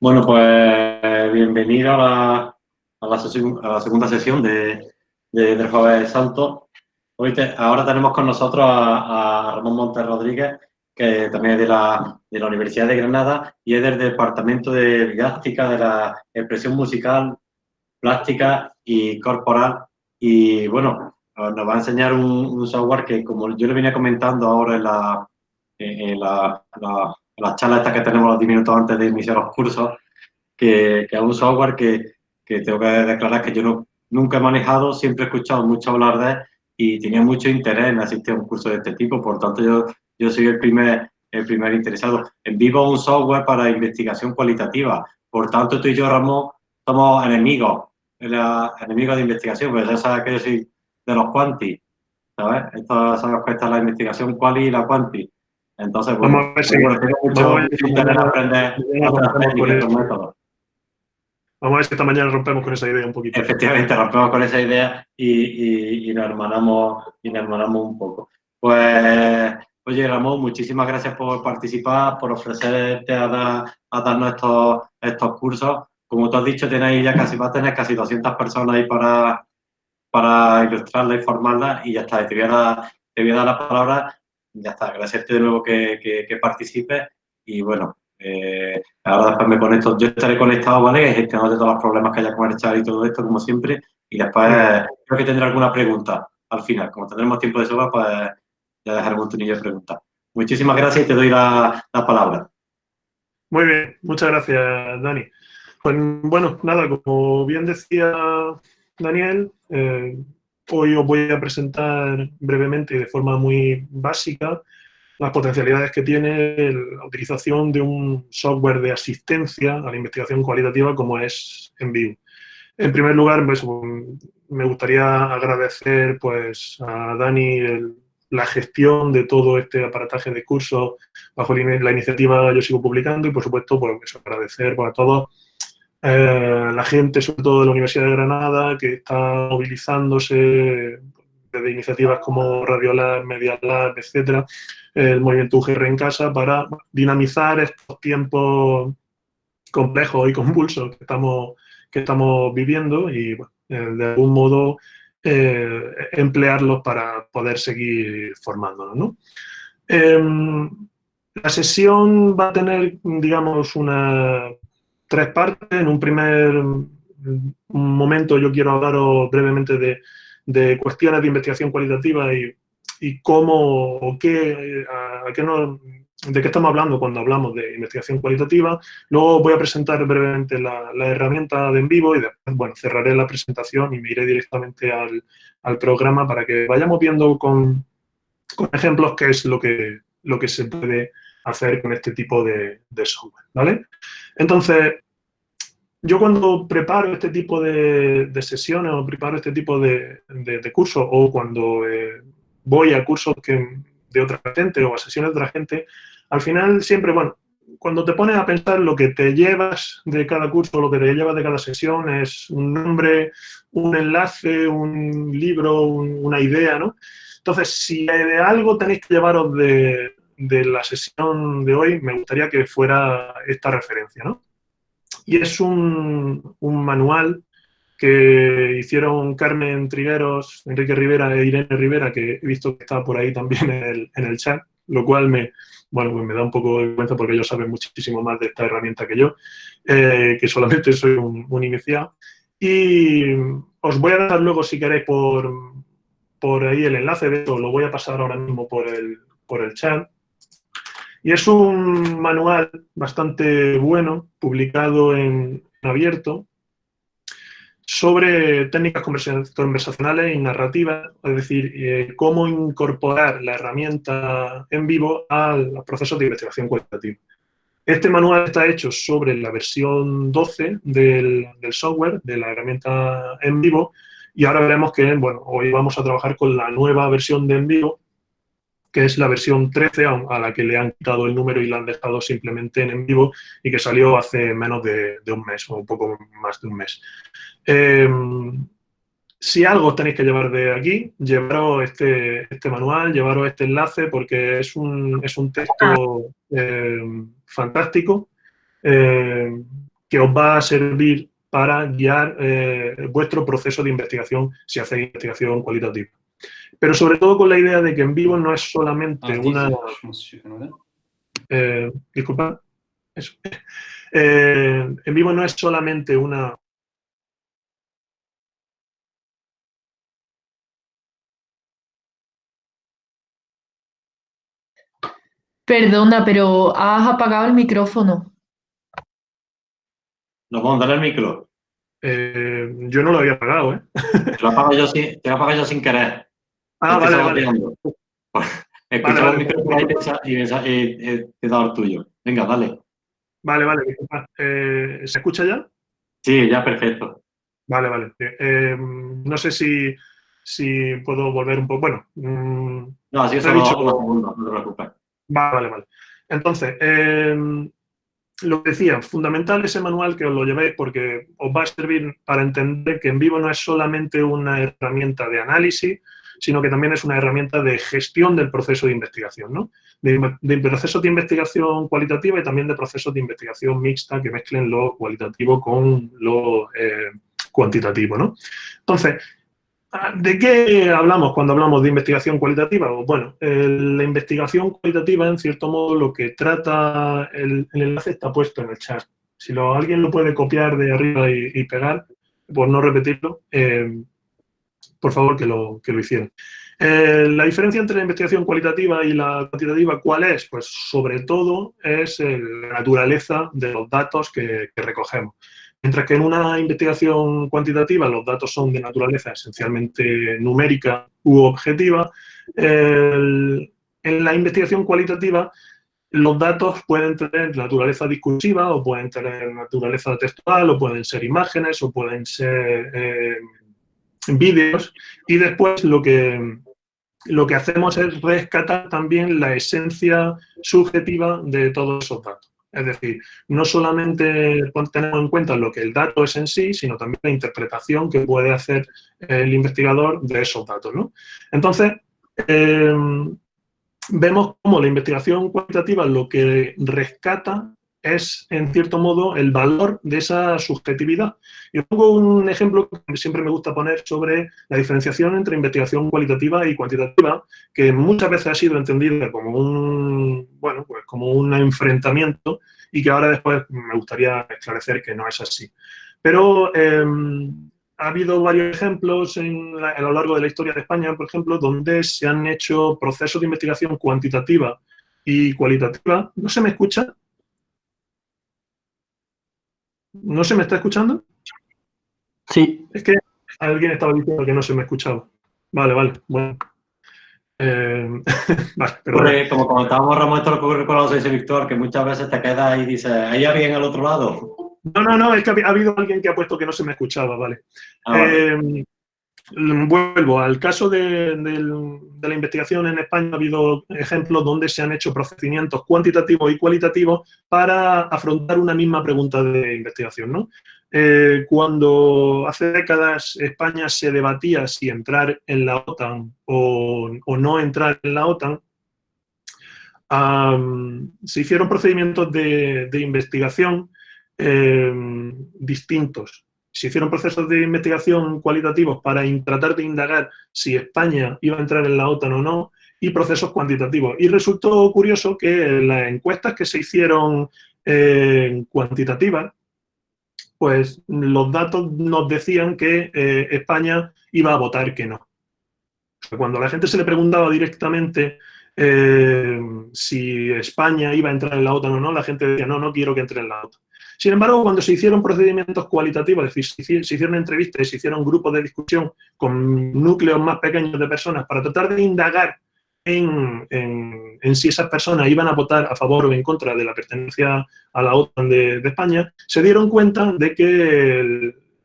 Bueno, pues bienvenido a la, a la, segunda sesión de, de, del Jueves Santo. Hoy ahora tenemos con nosotros a, Ramón Montes Rodríguez, que también es de la, Universidad de Granada y es del Departamento de Didáctica de la Expresión Musical, Plástica y Corporal. Y bueno, nos va a enseñar un, software que, como yo le venía comentando ahora en la, en la, la, la charla esta que tenemos los 10 minutos antes de iniciar los cursos, que, que es un software que, que, tengo que declarar que yo no, nunca he manejado, siempre he escuchado mucho hablar de él y tenía mucho interés en asistir a un curso de este tipo, por tanto yo, yo soy el primer, el primer interesado. En vivo un software para investigación cualitativa, por tanto tú y yo, Ramón, somos enemigos, enemigos de investigación, pues ya sabes que yo soy de los quanti, ¿sabes? Esto se a la investigación quali y la quanti. Entonces, bueno, Vamos a ver si. Vamos a ver si esta mañana rompemos con esa idea un poquito. Efectivamente, rompemos con esa idea y, y, y nos, hermanamos, y nos hermanamos un poco. Pues, oye, Ramón, muchísimas gracias por participar, por ofrecerte a, dar, a darnos estos, estos cursos. Como tú has dicho, tenéis ya casi, vas a tener casi 200 personas ahí para, para ilustrarla y formarla y ya está. Te voy a dar, te voy a dar la palabra. Ya está. Agradecerte de nuevo que, que, que participes y bueno, eh, ahora después me conecto, yo estaré conectado, ¿vale? Gestionando todos los problemas que haya con el chat y todo esto, como siempre. Y después creo que tendré alguna pregunta al final. Como tendremos tiempo de sobra, pues ya dejaré un tunillo de preguntas. Muchísimas gracias y te doy la, la, palabra. Muy bien, muchas gracias, Dani. Pues bueno, nada, como bien decía Daniel, eh, hoy os voy a presentar brevemente y de forma muy básica las potencialidades que tiene la utilización de un software de asistencia a la investigación cualitativa como es Envivo. En primer lugar, pues, me gustaría agradecer pues, a Dani la gestión de todo este aparataje de cursos bajo la iniciativa Yo Sigo Publicando y, por supuesto, pues, agradecer pues, a todos eh, la gente, sobre todo de la Universidad de Granada, que está movilizándose desde iniciativas como Radiolab, Media Lab, etcétera, el movimiento UGR en casa para dinamizar estos tiempos complejos y convulsos que estamos, que estamos viviendo y eh, de algún modo eh, emplearlos para poder seguir formándonos. Em, la sesión va a tener, digamos, una, tres partes. En un primer momento yo quiero hablaros brevemente de, de cuestiones de investigación cualitativa y y cómo, o qué, a, de qué estamos hablando cuando hablamos de investigación cualitativa. Luego voy a presentar brevemente la, herramienta de en vivo y después, bueno, cerraré la presentación y me iré directamente al, al programa para que vayamos viendo con, con, ejemplos qué es lo que, lo que se puede hacer con este tipo de, software, ¿vale? Entonces, yo cuando preparo este tipo de, sesiones o preparo este tipo de, cursos o cuando eh, voy a cursos de otra gente o a sesiones de otra gente, al final siempre, bueno, cuando te pones a pensar lo que te llevas de cada curso, lo que te llevas de cada sesión es un nombre, un enlace, un libro, una idea, ¿no? Entonces, si de algo tenéis que llevaros de, de la sesión de hoy, me gustaría que fuera esta referencia, ¿no? Y es un, un manual que hicieron Carmen Trigueros, Enrique Rivera e Irene Rivera, que he visto que está por ahí también en el, en el chat, lo cual me, bueno, pues me da un poco de vergüenza porque ellos saben muchísimo más de esta herramienta que yo, eh, que solamente soy un, un, iniciado. Y os voy a dar luego, si queréis, por, por ahí el enlace de esto, lo voy a pasar ahora mismo por el, por el chat. Y es un manual bastante bueno, publicado en, abierto, sobre técnicas conversacionales y narrativas, es decir, eh, cómo incorporar la herramienta en vivo al proceso de investigación cualitativa. Este manual está hecho sobre la versión 12 del, del, software, de la herramienta en vivo, y ahora veremos que, bueno, hoy vamos a trabajar con la nueva versión de en vivo, que es la versión 13, a la que le han quitado el número y la han dejado simplemente en en vivo y que salió hace menos de, un mes, o un poco más de un mes. Eh, si algo tenéis que llevar de aquí, llevaros este, este manual, llevaros este enlace, porque es un, es un texto eh, fantástico eh, que os va a servir para guiar eh, vuestro proceso de investigación si hacéis investigación cualitativa. Pero sobre todo con la idea de que en vivo no es solamente ah, una... disculpa. Eso. en vivo no es solamente una Perdona, pero has apagado el micrófono. ¿No puedo dar el micro? Eh, yo no lo había apagado, ¿eh? Te lo apago yo sin, te lo yo sin querer. Ah, vale, vale. Escucha el micro y, y, te he dado el tuyo. Venga, dale. Vale, vale. Eh, ¿Se escucha ya? Sí, ya perfecto. Vale, vale. Eh, no sé si, si puedo volver un poco. Bueno. Mm, no, así es solo dicho... no te preocupes. Vale, vale. Entonces, em, lo que decía, fundamental ese manual que os lo llevéis porque os va a servir para entender que en vivo no es solamente una herramienta de análisis, sino que también es una herramienta de gestión del proceso de investigación, ¿no? De, procesos de investigación cualitativa y también de procesos de investigación mixta que mezclen lo cualitativo con lo eh, cuantitativo, ¿no? Entonces, ¿De qué hablamos cuando hablamos de investigación cualitativa? Bueno, la investigación cualitativa, en cierto modo, lo que trata, el, enlace está puesto en el chat. Si alguien lo puede copiar de arriba y, pegar, por no repetirlo, eh, por favor que lo, que lo hicieran. Eh, la diferencia entre la investigación cualitativa y la cuantitativa, ¿cuál es? Pues sobre todo es la naturaleza de los datos que recogemos. Mientras que en una investigación cuantitativa los datos son de naturaleza esencialmente numérica u objetiva, en la investigación cualitativa los datos pueden tener naturaleza discursiva o pueden tener naturaleza textual o pueden ser imágenes o pueden ser eh, vídeos y después lo que, lo que hacemos es rescatar también la esencia subjetiva de todos esos datos. Es decir, no solamente tenemos en cuenta lo que el dato es en sí, sino también la interpretación que puede hacer el investigador de esos datos. Entonces, em, vemos cómo la investigación cualitativa lo que rescata es, en cierto modo, el valor de esa subjetividad. Yo pongo un ejemplo que siempre me gusta poner sobre la diferenciación entre investigación cualitativa y cuantitativa, que muchas veces ha sido entendida como un, bueno, pues como un enfrentamiento y que ahora después me gustaría esclarecer que no es así. Pero em, ha habido varios ejemplos en a lo largo de la historia de España, por ejemplo, donde se han hecho procesos de investigación cuantitativa y cualitativa. ¿No se me escucha? ¿No se me está escuchando? Sí. Es que alguien estaba diciendo que no se me escuchaba. Vale, vale, bueno. Eh, vale, como comentábamos, Ramón, esto lo ocurre con los seis Víctor, que muchas veces te quedas y dices, ¿hay alguien al otro lado? No, no, no, es que ha habido alguien que ha puesto que no se me escuchaba, vale. Ah, eh, Vuelvo al caso de, la investigación en España, ha habido ejemplos donde se han hecho procedimientos cuantitativos y cualitativos para afrontar una misma pregunta de investigación. Eh, cuando hace décadas España se debatía si entrar en la OTAN o, no entrar en la OTAN, se hicieron procedimientos de, investigación eh, distintos se hicieron procesos de investigación cualitativos para tratar de indagar si España iba a entrar en la OTAN o no, y procesos cuantitativos. Y resultó curioso que las encuestas que se hicieron eh, cuantitativas, pues los datos nos decían que eh, España iba a votar que no. Cuando a la gente se le preguntaba directamente eh, si España iba a entrar en la OTAN o no, la gente decía, no, no quiero que entre en la OTAN. Sin embargo, cuando se hicieron procedimientos cualitativos, es decir, se hicieron entrevistas y se hicieron grupos de discusión con núcleos más pequeños de personas para tratar de indagar en, si esas personas iban a votar a favor o en contra de la pertenencia a la OTAN de, España, se dieron cuenta de que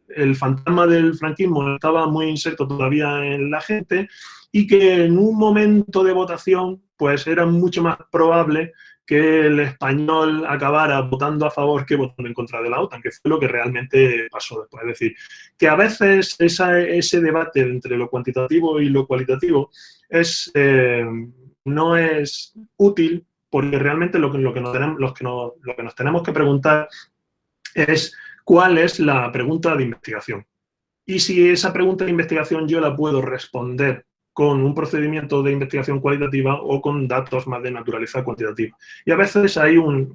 el, fantasma del franquismo estaba muy inserto todavía en la gente y que en un momento de votación pues era mucho más probable que el español acabara votando a favor que votando en contra de la OTAN, que fue lo que realmente pasó después. Es decir, que a veces ese debate entre lo cuantitativo y lo cualitativo es, eh, no es útil porque realmente lo que, lo, que nos tenemos, lo que nos tenemos que preguntar es cuál es la pregunta de investigación. Y si esa pregunta de investigación yo la puedo responder con un procedimiento de investigación cualitativa o con datos más de naturaleza cuantitativa. Y a veces hay un,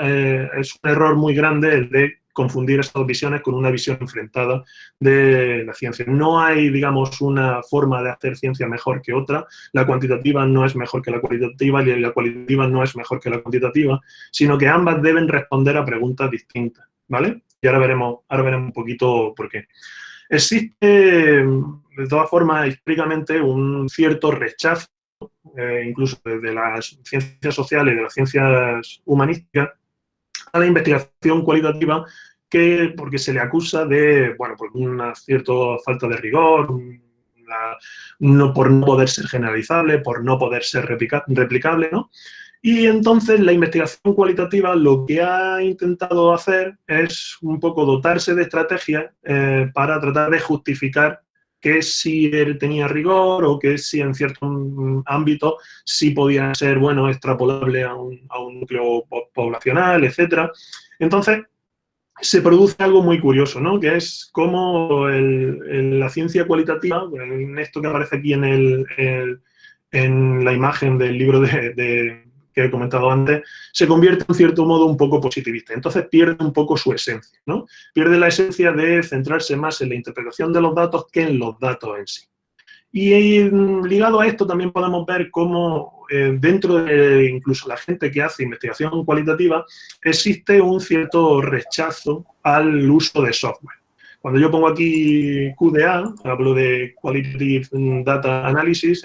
eh, es un error muy grande el de confundir estas visiones con una visión enfrentada de la ciencia. No hay, digamos, una forma de hacer ciencia mejor que otra. La cuantitativa no es mejor que la cualitativa y la cualitativa no es mejor que la cuantitativa, sino que ambas deben responder a preguntas distintas, ¿vale? Y ahora veremos, ahora veremos un poquito por qué. Existe de todas formas, históricamente, un cierto rechazo, eh, incluso desde las ciencias sociales y de las ciencias humanísticas, a la investigación cualitativa, que, porque se le acusa de, bueno, por una cierta falta de rigor, no, por no poder ser generalizable, por no poder ser replicable, ¿no? Y entonces la investigación cualitativa lo que ha intentado hacer es un poco dotarse de estrategias eh, para tratar de justificar que si tenía rigor o que si en cierto ámbito sí podía ser, bueno, extrapolable a un, núcleo poblacional, etc. Entonces, se produce algo muy curioso, ¿no? Que es cómo la ciencia cualitativa, en esto que aparece aquí en, el, en la imagen del libro de que he comentado antes, se convierte en cierto modo un poco positivista. Entonces pierde un poco su esencia, ¿no? Pierde la esencia de centrarse más en la interpretación de los datos que en los datos en sí. Y mm, ligado a esto también podemos ver cómo eh, dentro de incluso la gente que hace investigación cualitativa existe un cierto rechazo al uso de software. Cuando yo pongo aquí QDA, hablo de Qualitative Data Analysis,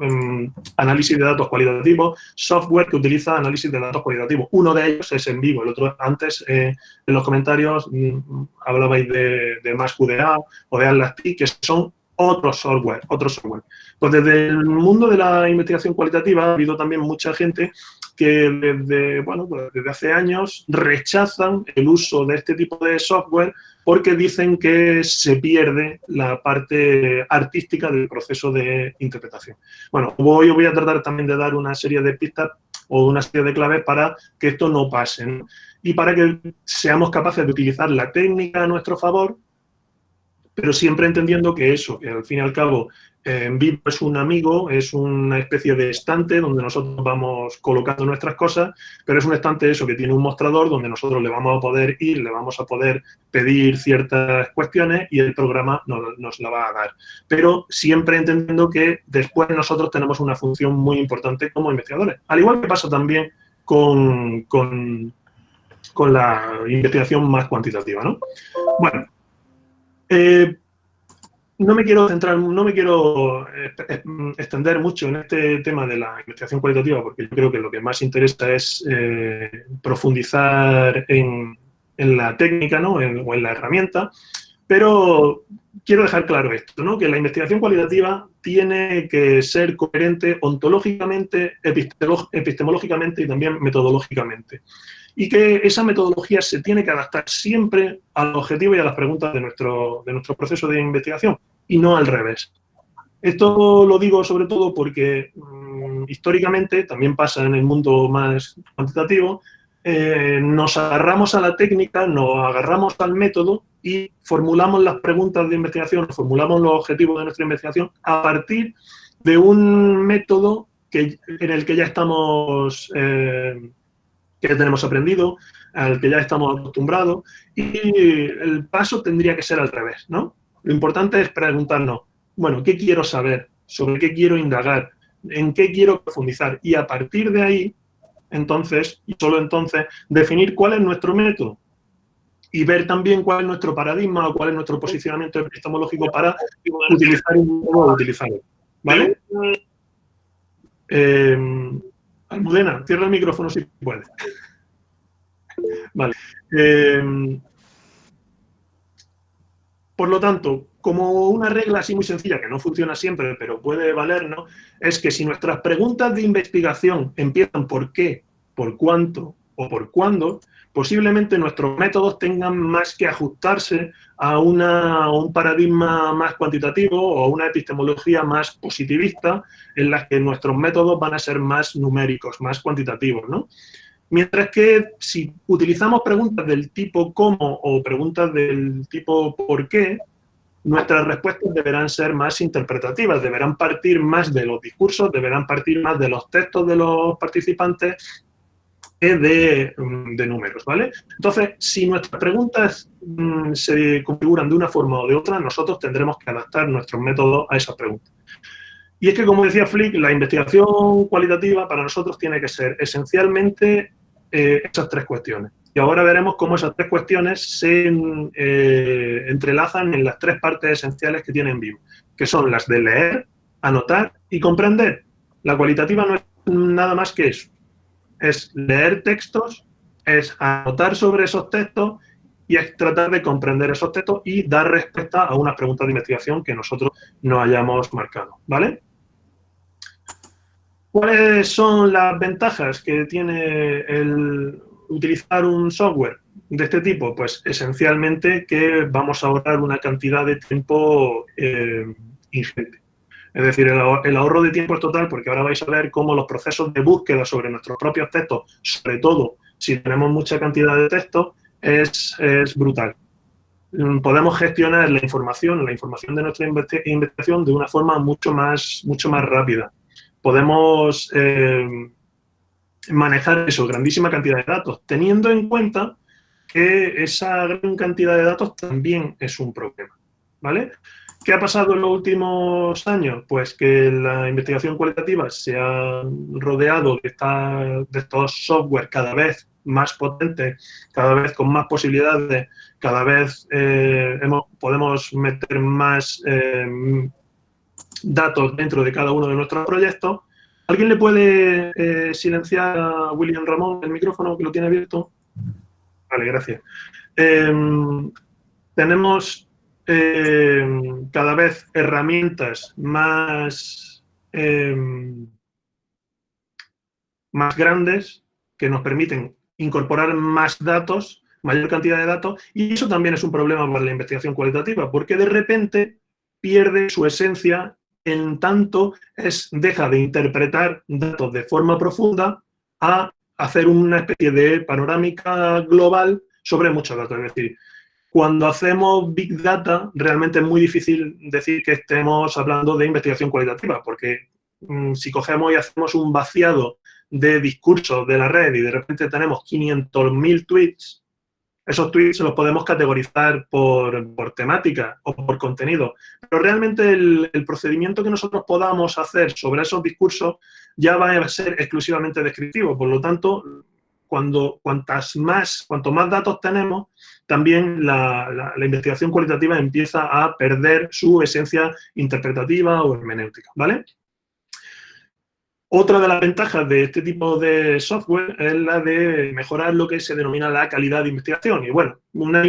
Em, análisis de datos cualitativos, software que utiliza análisis de datos cualitativos. Uno de ellos es en vivo, el otro antes eh, en los comentarios mm, hablabais de, de MassQDA o de AtlasT, que son otros software, otro software. Pues desde el mundo de la investigación cualitativa ha habido también mucha gente que desde, bueno, pues desde hace años rechazan el uso de este tipo de software porque dicen que se pierde la parte artística del proceso de interpretación. Bueno, hoy voy a tratar también de dar una serie de pistas o una serie de claves para que esto no pase y para que seamos capaces de utilizar la técnica a nuestro favor, pero siempre entendiendo que eso, que al fin y al cabo en vivo es un amigo, es una especie de estante donde nosotros vamos colocando nuestras cosas, pero es un estante eso que tiene un mostrador donde nosotros le vamos a poder ir, le vamos a poder pedir ciertas cuestiones y el programa nos, nos la va a dar. Pero siempre entendiendo que después nosotros tenemos una función muy importante como investigadores. Al igual que pasa también con, con, con la investigación más cuantitativa, ¿no? Bueno, eh, no me quiero centrar, no me quiero eh, eh, extender mucho en este tema de la investigación cualitativa, porque yo creo que lo que más interesa es profundizar en, la técnica ¿no? o en la herramienta, pero quiero dejar claro esto, ¿no? que la investigación cualitativa tiene que ser coherente ontológicamente, epistemológicamente y también metodológicamente y que esa metodología se tiene que adaptar siempre al objetivo y a las preguntas de nuestro, de nuestro proceso de investigación y no al revés. Esto lo digo sobre todo porque mm, históricamente, también pasa en el mundo más cuantitativo, eh, nos agarramos a la técnica, nos agarramos al método y formulamos las preguntas de investigación, formulamos los objetivos de nuestra investigación a partir de un método que, en el que ya estamos eh, que tenemos aprendido, al que ya estamos acostumbrados, y el paso tendría que ser al revés, ¿no? Lo importante es preguntarnos, bueno, ¿qué quiero saber? ¿Sobre qué quiero indagar? ¿En qué quiero profundizar? Y a partir de ahí, entonces, y solo entonces, definir cuál es nuestro método y ver también cuál es nuestro paradigma o cuál es nuestro posicionamiento epistemológico para utilizar un modo utilizarlo. ¿Vale? Eh, Almudena, cierra el micrófono si puede. Vale. Eh, por lo tanto, como una regla así muy sencilla, que no funciona siempre, pero puede valernos, es que si nuestras preguntas de investigación empiezan por qué, por cuánto o por cuándo, posiblemente nuestros métodos tengan más que ajustarse a, un paradigma más cuantitativo o a una epistemología más positivista en la que nuestros métodos van a ser más numéricos, más cuantitativos, ¿no? Mientras que si utilizamos preguntas del tipo cómo o preguntas del tipo por qué, nuestras respuestas deberán ser más interpretativas, deberán partir más de los discursos, deberán partir más de los textos de los participantes que de, mm, números, ¿vale? Entonces, si nuestras preguntas mm, se configuran de una forma o de otra, nosotros tendremos que adaptar nuestros métodos a esas preguntas. Y es que, como decía Flick, la investigación cualitativa para nosotros tiene que ser esencialmente eh, esas tres cuestiones. Y ahora veremos cómo esas tres cuestiones se eh, entrelazan en las tres partes esenciales que tienen vivo, que son las de leer, anotar y comprender. La cualitativa no es nada más que eso. Es leer textos, es anotar sobre esos textos y es tratar de comprender esos textos y dar respuesta a unas preguntas de investigación que nosotros no hayamos marcado, ¿vale? ¿Cuáles son las ventajas que tiene el utilizar un software de este tipo? Pues esencialmente que vamos a ahorrar una cantidad de tiempo eh, ingente. Es decir, el, ahorro de tiempo es total porque ahora vais a ver cómo los procesos de búsqueda sobre nuestros propios textos, sobre todo si tenemos mucha cantidad de textos, es, brutal. Mm, podemos gestionar la información, la información de nuestra investigación de una forma mucho más, mucho más rápida podemos eh, manejar eso, grandísima cantidad de datos, teniendo en cuenta que esa gran cantidad de datos también es un problema, ¿vale? ¿Qué ha pasado en los últimos años? Pues que la investigación cualitativa se ha rodeado de, de estos software cada vez más potentes, cada vez con más posibilidades, cada vez eh, podemos meter más eh, datos dentro de cada uno de nuestros proyectos. ¿Alguien le puede eh, silenciar a William Ramón el micrófono que lo tiene abierto? Vale, gracias. Em, tenemos em, cada vez herramientas más, em, más grandes que nos permiten incorporar más datos, mayor cantidad de datos, y eso también es un problema para la investigación cualitativa, porque de repente pierde su esencia en tanto es, deja de interpretar datos de forma profunda a hacer una especie de panorámica global sobre muchos datos. Es decir, cuando hacemos Big Data, realmente es muy difícil decir que estemos hablando de investigación cualitativa, porque mm, si cogemos y hacemos un vaciado de discursos de la red y de repente tenemos 500.000 tweets esos tweets los podemos categorizar por, temática o por contenido, pero realmente el, procedimiento que nosotros podamos hacer sobre esos discursos ya va a ser exclusivamente descriptivo. Por lo tanto, cuando, cuantas más, cuanto más datos tenemos, también la, investigación cualitativa empieza a perder su esencia interpretativa o hermenéutica, ¿vale? Otra de las ventajas de este tipo de software es la de mejorar lo que se denomina la calidad de investigación. Y bueno, una,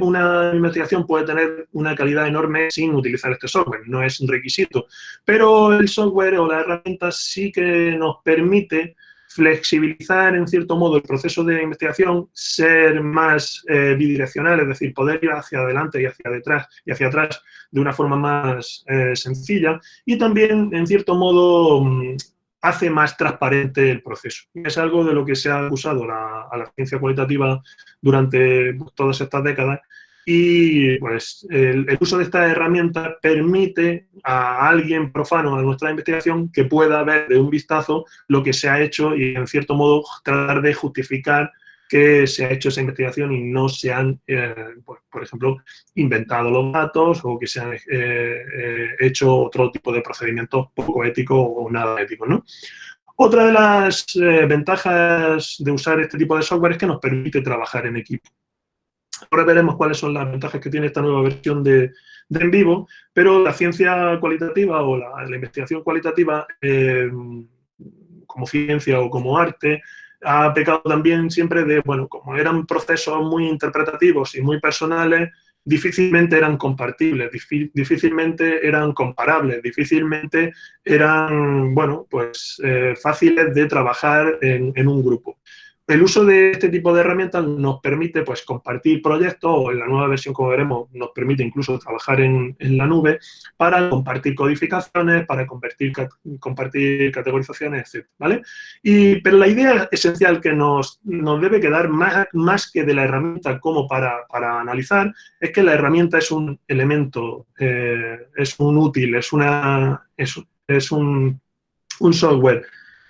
una, investigación puede tener una calidad enorme sin utilizar este software, no es un requisito. Pero el software o la herramienta sí que nos permite flexibilizar en cierto modo el proceso de investigación, ser más eh, bidireccional, es decir, poder ir hacia adelante y hacia detrás y hacia atrás de una forma más eh, sencilla y también en cierto modo mm, hace más transparente el proceso. Es algo de lo que se ha usado a la ciencia cualitativa durante todas estas décadas y pues el, uso de esta herramienta permite a alguien profano de nuestra investigación que pueda ver de un vistazo lo que se ha hecho y en cierto modo tratar de justificar que se ha hecho esa investigación y no se han, eh, por, ejemplo, inventado los datos o que se han eh, eh, hecho otro tipo de procedimientos poco ético o nada ético. ¿no? Otra de las ventajas de usar este tipo de software es que nos permite trabajar en equipo. Ahora veremos cuáles son las ventajas que tiene esta nueva versión de, En Vivo, pero la ciencia cualitativa o la, investigación cualitativa como ciencia o como arte, ha pecado también siempre de, bueno, como eran procesos muy interpretativos y muy personales, difícilmente eran compartibles, difícilmente eran comparables, difícilmente eran, bueno, pues eh, fáciles de trabajar en, un grupo. El uso de este tipo de herramientas nos permite pues, compartir proyectos, o en la nueva versión, como veremos, nos permite incluso trabajar en, la nube para compartir codificaciones, para compartir, compartir categorizaciones, etc. ¿vale? Y, pero la idea esencial que nos, nos debe quedar más, más, que de la herramienta como para, para, analizar es que la herramienta es un elemento, eh, es un útil, es, una, es, es un, un software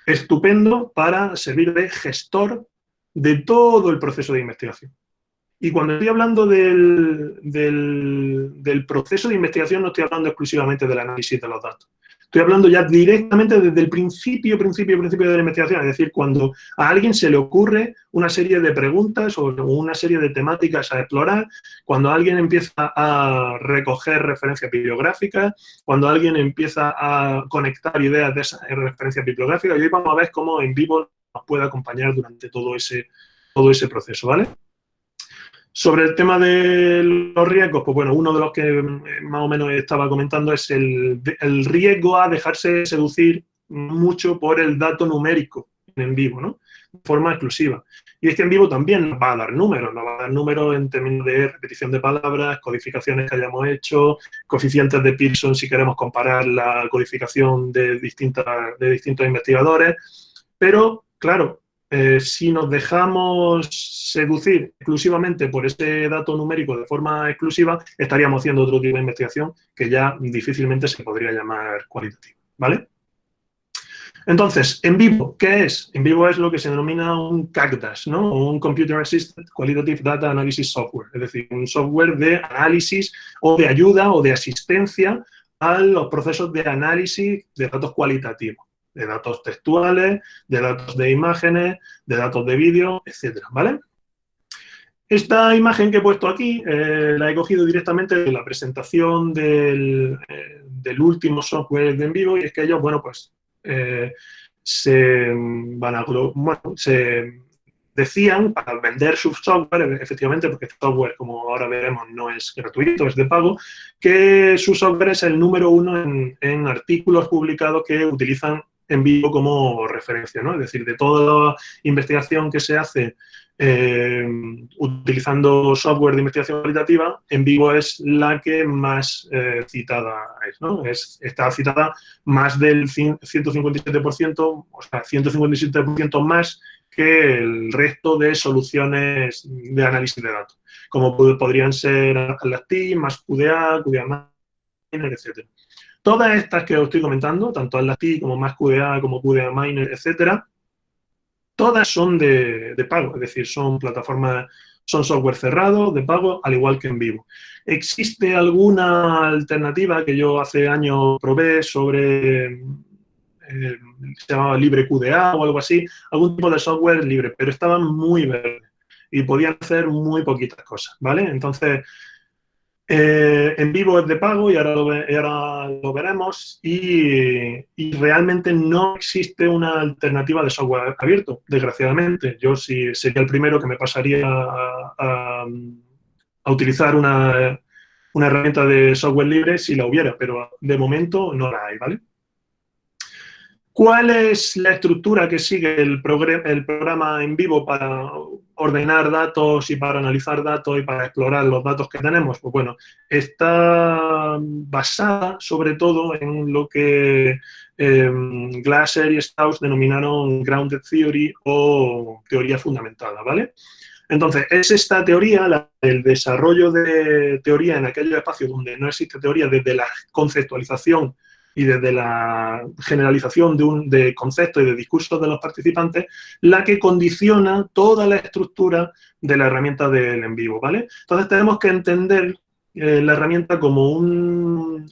estupendo para servir de gestor de todo el proceso de investigación. Y cuando estoy hablando del, del, proceso de investigación, no estoy hablando exclusivamente del análisis de los datos. Estoy hablando ya directamente desde el principio, principio, principio de la investigación. Es decir, cuando a alguien se le ocurre una serie de preguntas o una serie de temáticas a explorar, cuando alguien empieza a recoger referencias bibliográficas, cuando alguien empieza a conectar ideas de esas referencias bibliográficas, y hoy vamos a ver cómo en vivo nos puede acompañar durante todo ese, todo ese proceso, ¿vale? Sobre el tema de los riesgos, pues bueno, uno de los que más o menos estaba comentando es el, riesgo a dejarse seducir mucho por el dato numérico en vivo, ¿no? De forma exclusiva. Y es que en vivo también nos va a dar números, nos va a dar números en términos de repetición de palabras, codificaciones que hayamos hecho, coeficientes de Pearson si queremos comparar la codificación de, distintas, de distintos investigadores, pero, claro, eh, si nos dejamos seducir exclusivamente por ese dato numérico de forma exclusiva, estaríamos haciendo otro tipo de investigación que ya difícilmente se podría llamar cualitativa, ¿vale? Entonces, en vivo, ¿qué es? En vivo es lo que se denomina un CACDAS, ¿no? un Computer Assisted Qualitative Data Analysis Software, es decir, un software de análisis o de ayuda o de asistencia a los procesos de análisis de datos cualitativos de datos textuales, de datos de imágenes, de datos de vídeo, etcétera, ¿vale? Esta imagen que he puesto aquí eh, la he cogido directamente de la presentación del, eh, último software de en vivo y es que ellos, bueno, pues eh, se van a, se decían para vender su software, efectivamente, porque el software, como ahora veremos, no es gratuito, es de pago, que su software es el número uno en, en artículos publicados que utilizan en vivo como referencia, ¿no? Es decir, de toda la investigación que se hace eh, utilizando software de investigación cualitativa, en vivo es la que más eh, citada es, ¿no? Es, está citada más del 157%, o sea, 157% más que el resto de soluciones de análisis de datos, como podrían ser Atlas-T, más QDA, QDA etcétera. Todas estas que os estoy comentando, tanto Atlas-T como más QDA, como QDA Miner, etcétera, todas son de, pago, es decir, son plataformas, son software cerrado, de pago, al igual que en vivo. ¿Existe alguna alternativa que yo hace años probé sobre, eh, se llamaba Libre QDA o algo así, algún tipo de software libre, pero estaban muy verdes y podían hacer muy poquitas cosas, ¿vale? Entonces, eh, en vivo es de pago y ahora lo, veremos y, realmente no existe una alternativa de software abierto, desgraciadamente. Yo sí sería el primero que me pasaría a, utilizar una, herramienta de software libre si la hubiera, pero de momento no la hay, ¿vale? ¿Cuál es la estructura que sigue el, programa en vivo para ordenar datos y para analizar datos y para explorar los datos que tenemos? Pues bueno, está basada sobre todo en lo que em, Glasser y Strauss denominaron Grounded Theory o teoría fundamentada, ¿vale? Entonces, es esta teoría, el desarrollo de teoría en aquellos espacios donde no existe teoría desde la conceptualización y desde la generalización de, un, de conceptos y de discursos de los participantes, la que condiciona toda la estructura de la herramienta del en vivo, ¿vale? Entonces tenemos que entender eh, la herramienta como un,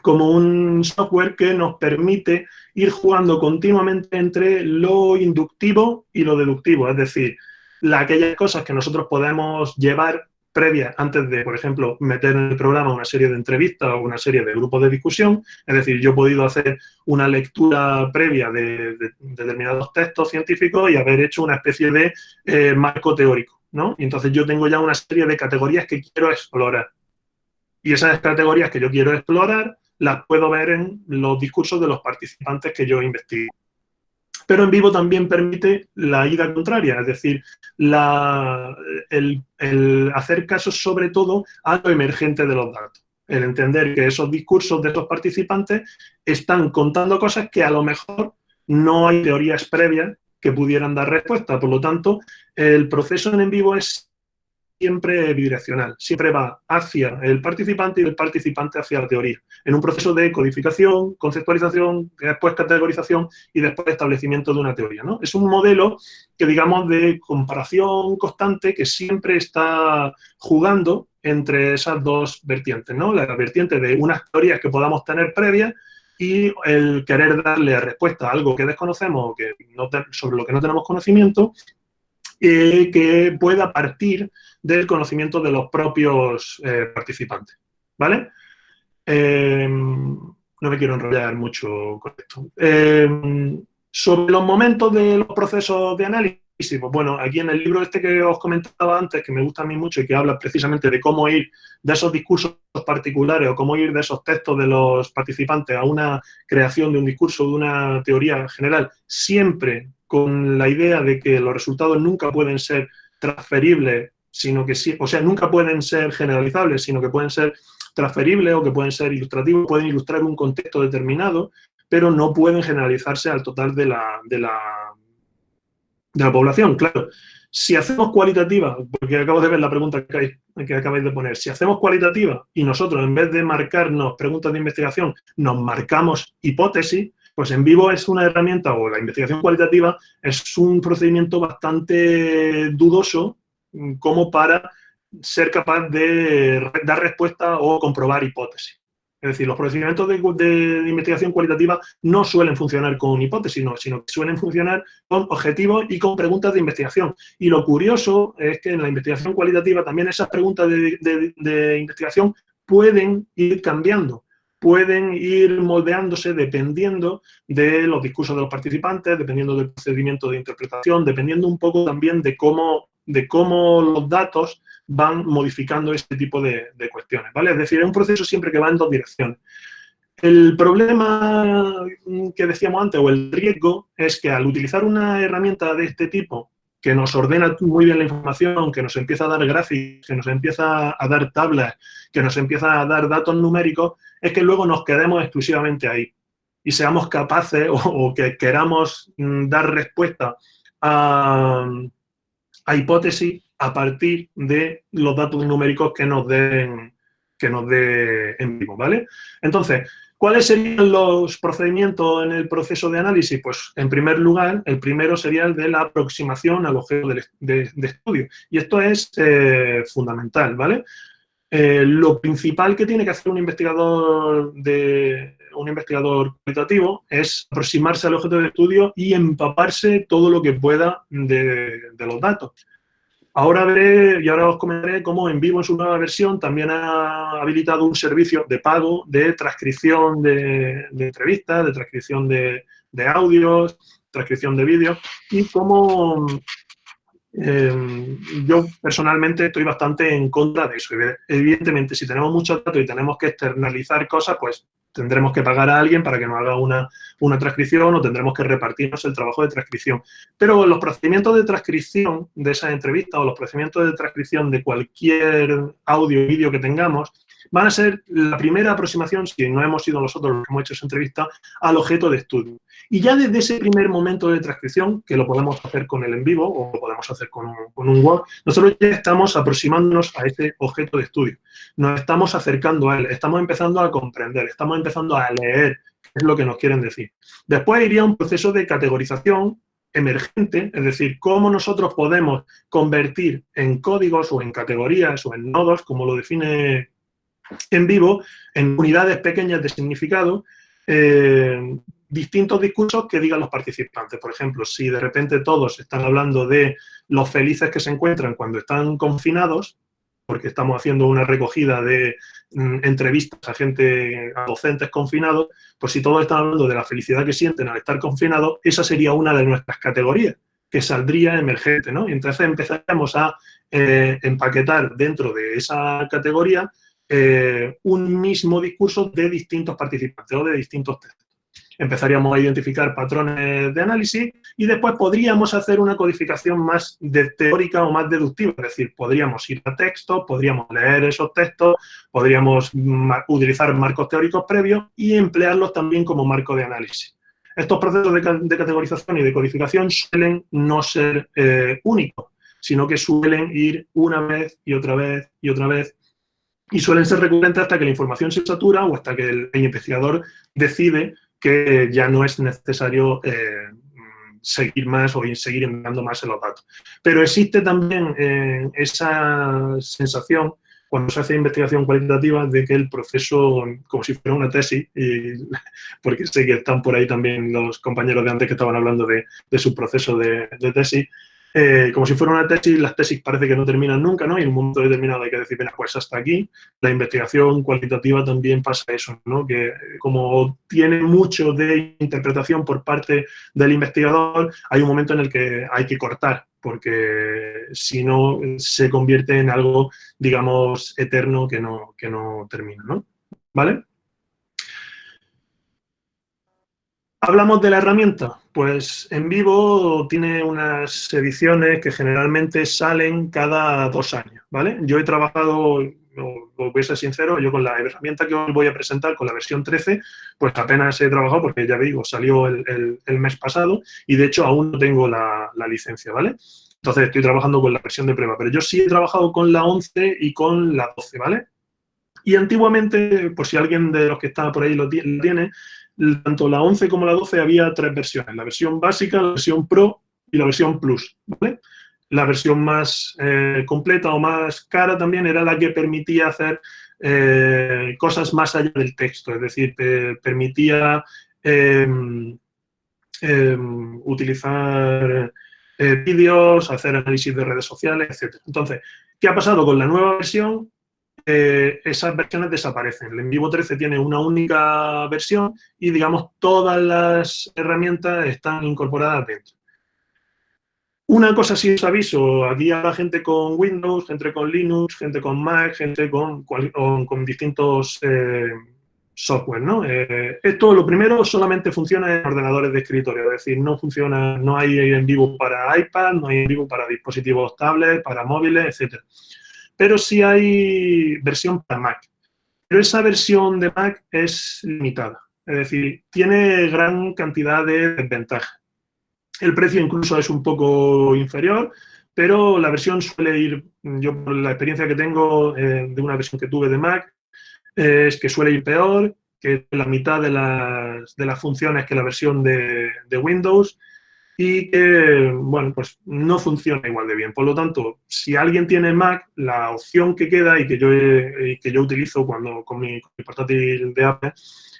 como un software que nos permite ir jugando continuamente entre lo inductivo y lo deductivo, es decir, aquellas cosas que nosotros podemos llevar previa antes de, por ejemplo, meter en el programa una serie de entrevistas o una serie de grupos de discusión. Es decir, yo he podido hacer una lectura previa de, determinados textos científicos y haber hecho una especie de eh, marco teórico ¿no? Y entonces yo tengo ya una serie de categorías que quiero explorar. Y esas categorías que yo quiero explorar las puedo ver en los discursos de los participantes que yo investigo. Pero en vivo también permite la ida contraria, es decir, el, hacer caso sobre todo a lo emergente de los datos. El entender que esos discursos de esos participantes están contando cosas que a lo mejor no hay teorías previas que pudieran dar respuesta. Por lo tanto, el proceso en vivo es siempre bidireccional, siempre va hacia el participante y el participante hacia la teoría, en un proceso de codificación, conceptualización, después categorización y después establecimiento de una teoría. ¿no? Es un modelo que, digamos, de comparación constante que siempre está jugando entre esas dos vertientes, ¿no? La vertiente de unas teorías que podamos tener previas y el querer darle respuesta a algo que desconocemos o que no sobre lo que no tenemos conocimiento eh, que pueda partir del conocimiento de los propios eh, participantes, ¿vale? Em, no me quiero enrollar mucho con esto. Em, sobre los momentos de los procesos de análisis, pues bueno, aquí en el libro este que os comentaba antes, que me gusta a mí mucho y que habla precisamente de cómo ir de esos discursos particulares o cómo ir de esos textos de los participantes a una creación de un discurso, de una teoría general, siempre con la idea de que los resultados nunca pueden ser transferibles, sino que sí, o sea, nunca pueden ser generalizables, sino que pueden ser transferibles o que pueden ser ilustrativos, pueden ilustrar un contexto determinado, pero no pueden generalizarse al total de la, de la, de la población. Claro, si hacemos cualitativa, porque acabo de ver la pregunta que, que acabáis de poner, si hacemos cualitativa y nosotros en vez de marcarnos preguntas de investigación, nos marcamos hipótesis, pues en vivo es una herramienta, o la investigación cualitativa, es un procedimiento bastante dudoso como para ser capaz de dar respuesta o comprobar hipótesis. Es decir, los procedimientos de, investigación cualitativa no suelen funcionar con hipótesis, sino que suelen funcionar con objetivos y con preguntas de investigación. Y lo curioso es que en la investigación cualitativa también esas preguntas de investigación pueden ir cambiando pueden ir moldeándose dependiendo de los discursos de los participantes, dependiendo del procedimiento de interpretación, dependiendo un poco también de cómo, de cómo los datos van modificando este tipo de, cuestiones, ¿vale? Es decir, es un proceso siempre que va en dos direcciones. El problema que decíamos antes, o el riesgo, es que al utilizar una herramienta de este tipo, que nos ordena muy bien la información, que nos empieza a dar gráficos, que nos empieza a dar tablas, que nos empieza a dar datos numéricos, es que luego nos quedemos exclusivamente ahí y seamos capaces o, que queramos mm, dar respuesta a, hipótesis a partir de los datos numéricos que nos den que nos dé en vivo, ¿vale? Entonces, ¿cuáles serían los procedimientos en el proceso de análisis? Pues, en primer lugar, el primero sería el de la aproximación al objeto de, estudio. Y esto es eh, fundamental, ¿vale? Eh, lo principal que tiene que hacer un investigador de un investigador cualitativo es aproximarse al objeto de estudio y empaparse todo lo que pueda de, los datos. Ahora veré y ahora os comentaré cómo en vivo en su nueva versión también ha habilitado un servicio de pago de transcripción de, entrevistas, de transcripción de, de audios, transcripción de vídeos y cómo Em, yo personalmente estoy bastante en contra de eso. Evidentemente, si tenemos muchos datos y tenemos que externalizar cosas, pues tendremos que pagar a alguien para que nos haga una, una transcripción o tendremos que repartirnos el trabajo de transcripción. Pero los procedimientos de transcripción de esa entrevista o los procedimientos de transcripción de cualquier audio o vídeo que tengamos van a ser la primera aproximación, si no hemos sido nosotros los que hemos hecho esa entrevista, al objeto de estudio. Y ya desde ese primer momento de transcripción, que lo podemos hacer con el en vivo o lo podemos hacer con un, con Word, nosotros ya estamos aproximándonos a ese objeto de estudio. Nos estamos acercando a él, estamos empezando a comprender, estamos empezando a leer qué es lo que nos quieren decir. Después iría un proceso de categorización emergente, es decir, cómo nosotros podemos convertir en códigos o en categorías o en nodos, como lo define en vivo, en unidades pequeñas de significado, eh, distintos discursos que digan los participantes. Por ejemplo, si de repente todos están hablando de los felices que se encuentran cuando están confinados, porque estamos haciendo una recogida de mm, entrevistas a gente, a docentes confinados, pues si todos están hablando de la felicidad que sienten al estar confinados, esa sería una de nuestras categorías. que saldría emergente, ¿no? Y entonces empezaríamos a eh, empaquetar dentro de esa categoría eh, un mismo discurso de distintos participantes o de distintos textos. Empezaríamos a identificar patrones de análisis y después podríamos hacer una codificación más teórica o más deductiva, es decir, podríamos ir a textos, podríamos leer esos textos, podríamos utilizar marcos teóricos previos y emplearlos también como marco de análisis. Estos procesos de, categorización y de codificación suelen no ser eh, únicos, sino que suelen ir una vez y otra vez y otra vez y suelen ser recurrentes hasta que la información se satura o hasta que el, investigador decide que ya no es necesario eh, seguir más o seguir enviando más en los datos. Pero existe también eh, esa sensación cuando se hace investigación cualitativa de que el proceso, como si fuera una tesis, y, porque sé que están por ahí también los compañeros de antes que estaban hablando de, su proceso de, tesis, eh, como si fuera una tesis, las tesis parece que no terminan nunca, ¿no? Y en un momento determinado hay que decir, bueno, pues hasta aquí. La investigación cualitativa también pasa eso, ¿no? Que como tiene mucho de interpretación por parte del investigador, hay un momento en el que hay que cortar porque si no se convierte en algo, digamos, eterno que no, que no termina, ¿no? ¿Vale? Hablamos de la herramienta. Pues en vivo tiene unas ediciones que generalmente salen cada dos años, ¿vale? Yo he trabajado, voy a ser sincero, yo con la herramienta que os voy a presentar, con la versión 13, pues apenas he trabajado porque ya digo, salió el, mes pasado y de hecho aún no tengo la, la licencia, ¿vale? Entonces estoy trabajando con la versión de prueba, pero yo sí he trabajado con la 11 y con la 12, ¿vale? Y antiguamente, por si alguien de los que está por ahí lo tiene, tanto la 11 como la 12 había tres versiones, la versión básica, la versión Pro y la versión Plus. La versión más eh, completa o más cara también era la que permitía hacer eh, cosas más allá del texto, es decir, permitía em, em, utilizar eh, vídeos, hacer análisis de redes sociales, etc. Entonces, ¿qué ha pasado con la nueva versión? Eh, esas versiones desaparecen. El en vivo 13 tiene una única versión y, digamos, todas las herramientas están incorporadas dentro. Una cosa sí os aviso, aquí hay gente con Windows, gente con Linux, gente con Mac, gente con, distintos eh, software, ¿no? Eh, esto, lo primero, solamente funciona en ordenadores de escritorio, es decir, no funciona, no hay en vivo para iPad, no hay en vivo para dispositivos tablets, para móviles, etc. Pero sí hay versión para Mac. Pero esa versión de Mac es limitada, es decir, tiene gran cantidad de desventajas. El precio incluso es un poco inferior, pero la versión suele ir, yo por la experiencia que tengo eh, de una versión que tuve de Mac, es que suele ir peor, que la mitad de las, de las funciones que la versión de, de, Windows y que, bueno, pues no funciona igual de bien. Por lo tanto, si alguien tiene Mac, la opción que queda y que yo, que yo utilizo cuando con mi, portátil de Apple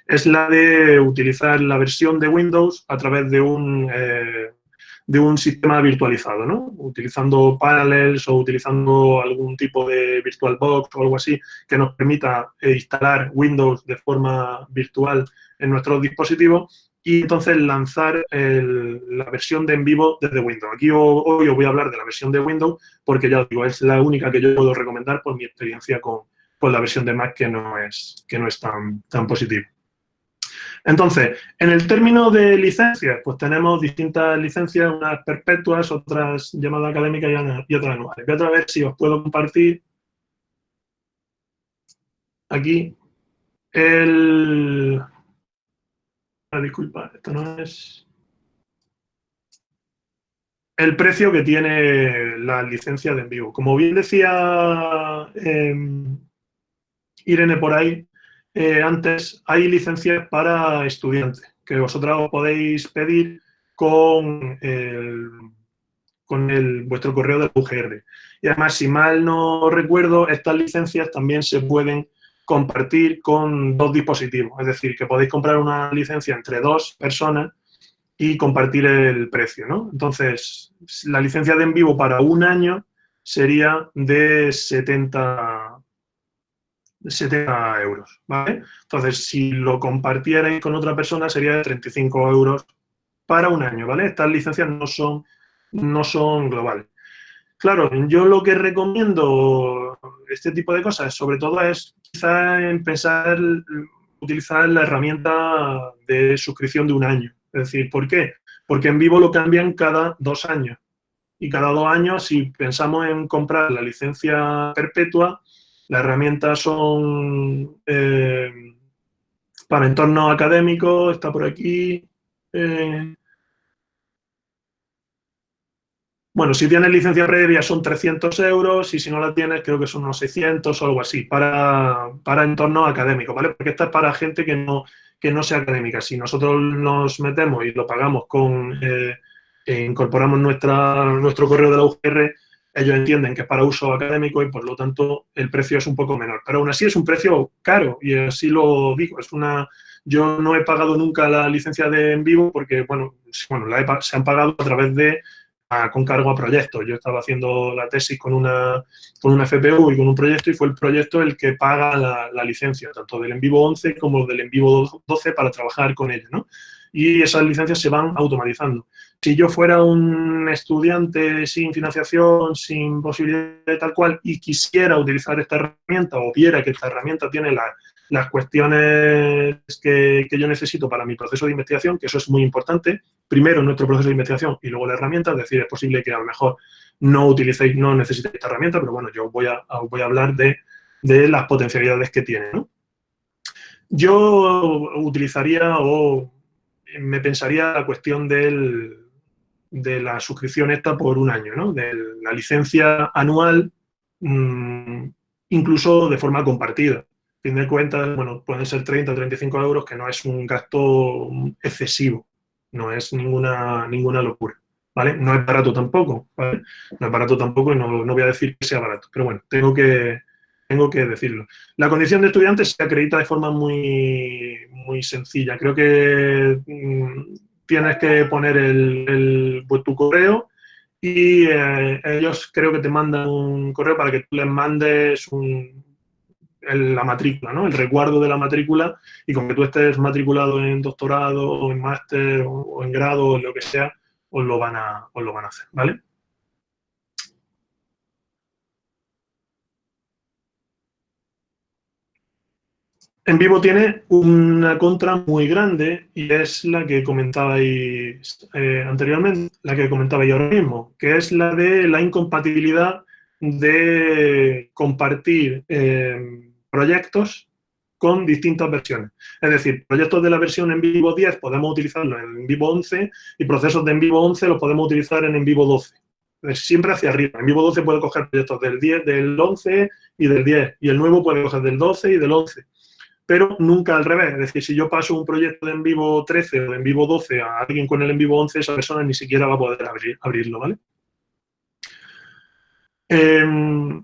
es la de utilizar la versión de Windows a través de un, eh, de un sistema virtualizado, ¿no? Utilizando Parallels o utilizando algún tipo de VirtualBox o algo así que nos permita instalar Windows de forma virtual en nuestros dispositivos y entonces lanzar la versión de en vivo desde Windows. Aquí hoy os voy a hablar de la versión de Windows porque ya os digo, es la única que yo puedo recomendar por mi experiencia con, con la versión de Mac que no es, que no es tan, tan positiva. Entonces, en el término de licencias, pues tenemos distintas licencias, unas perpetuas, otras llamadas académicas y otras anuales. Voy a ver si os puedo compartir aquí el... Ah, disculpa, esto no es... El precio que tiene la licencia de en vivo. Como bien decía em, Irene por ahí, eh, antes, hay licencias para estudiantes, que vosotros podéis pedir con, el, con el, vuestro correo del UGR. Y además, si mal no recuerdo, estas licencias también se pueden compartir con dos dispositivos. Es decir, que podéis comprar una licencia entre dos personas y compartir el precio, ¿no? Entonces, la licencia de en vivo para un año sería de 70, 70 euros, ¿vale? Entonces, si lo compartierais con otra persona, sería de 35 euros para un año, ¿vale? Estas licencias no son no son globales. Claro, yo lo que recomiendo este tipo de cosas, sobre todo es quizá en pensar, utilizar la herramienta de suscripción de un año. Es decir, ¿por qué? Porque en vivo lo cambian cada dos años. Y cada dos años, si pensamos en comprar la licencia perpetua, las herramientas son eh, para entornos académicos, está por aquí, eh, Bueno, si tienes licencia previa son 300 euros y si no la tienes creo que son unos 600 o algo así para, para entorno académico, ¿vale? Porque esta es para gente que no, que no sea académica. Si nosotros nos metemos y lo pagamos con, eh, e incorporamos nuestra, nuestro correo de la UGR, ellos entienden que es para uso académico y por lo tanto el precio es un poco menor. Pero aún así es un precio caro y así lo digo. Es una, yo no he pagado nunca la licencia de en vivo porque, bueno, bueno se han pagado a través de con cargo a proyectos. Yo estaba haciendo la tesis con una, con una FPU y con un proyecto y fue el proyecto el que paga la, licencia, tanto del en vivo 11 como del en vivo 12 para trabajar con ello, ¿no? Y esas licencias se van automatizando. Si yo fuera un estudiante sin financiación, sin posibilidad de tal cual, y quisiera utilizar esta herramienta o viera que esta herramienta tiene la, las cuestiones que, yo necesito para mi proceso de investigación, que eso es muy importante, primero nuestro proceso de investigación y luego la herramienta, es decir, es posible que a lo mejor no utilicéis, no necesitéis esta herramienta, pero bueno, yo voy a, voy a hablar de, las potencialidades que tiene. Yo utilizaría o me pensaría la cuestión del, de la suscripción esta por un año, ¿no? de la licencia anual, mm, incluso de forma compartida fin de cuentas, bueno, pueden ser 30 o 35 euros, que no es un gasto excesivo, no es ninguna, ninguna locura, ¿vale? No es barato tampoco, ¿vale? No es barato tampoco y no, no voy a decir que sea barato, pero bueno, tengo que, tengo que decirlo. La condición de estudiante se acredita de forma muy, muy sencilla. Creo que mm, tienes que poner el, pues, tu correo y eh, ellos creo que te mandan un correo para que tú les mandes un, la matrícula, ¿no? El recuerdo de la matrícula y con que tú estés matriculado en doctorado en máster o, en grado o lo que sea, os lo van a, os lo van a hacer, ¿vale? En vivo tiene una contra muy grande y es la que comentabais eh, anteriormente, la que comentabais ahora mismo, que es la de la incompatibilidad de compartir eh, proyectos con distintas versiones. Es decir, proyectos de la versión en vivo 10 podemos utilizarlos en vivo 11 y procesos de en vivo 11 los podemos utilizar en en vivo 12. siempre hacia arriba. En vivo 12 puede coger proyectos del 10, del 11 y del 10. Y el nuevo puede coger del 12 y del 11. Pero nunca al revés. Es decir, si yo paso un proyecto de en vivo 13 o de en vivo 12 a alguien con el en vivo 11, esa persona ni siquiera va a poder abrir, abrirlo, ¿vale? Em,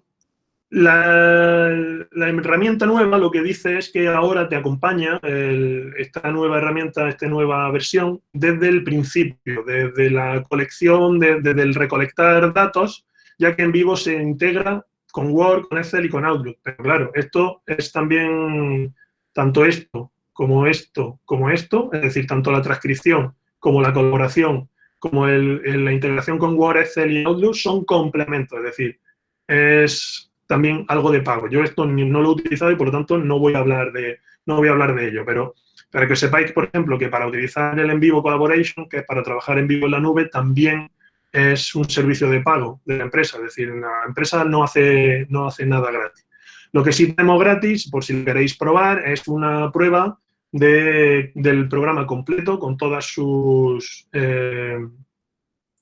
la, herramienta nueva lo que dice es que ahora te acompaña esta nueva herramienta, esta nueva versión, desde el principio, desde la colección, desde el recolectar datos, ya que en vivo se integra con Word, con Excel y con Outlook. Pero claro, esto es también tanto esto como esto como esto, es decir, tanto la transcripción como la colaboración, como la integración con Word, Excel y Outlook son complementos, es decir, es también algo de pago. Yo esto no lo he utilizado y por lo tanto no voy a hablar de, no voy a hablar de ello, pero para que sepáis, por ejemplo, que para utilizar el en vivo collaboration, que es para trabajar en vivo en la nube, también es un servicio de pago de la empresa, es decir, la empresa no hace, no hace nada gratis. Lo que sí tenemos gratis, por si queréis probar, es una prueba del programa completo con todas sus, eh,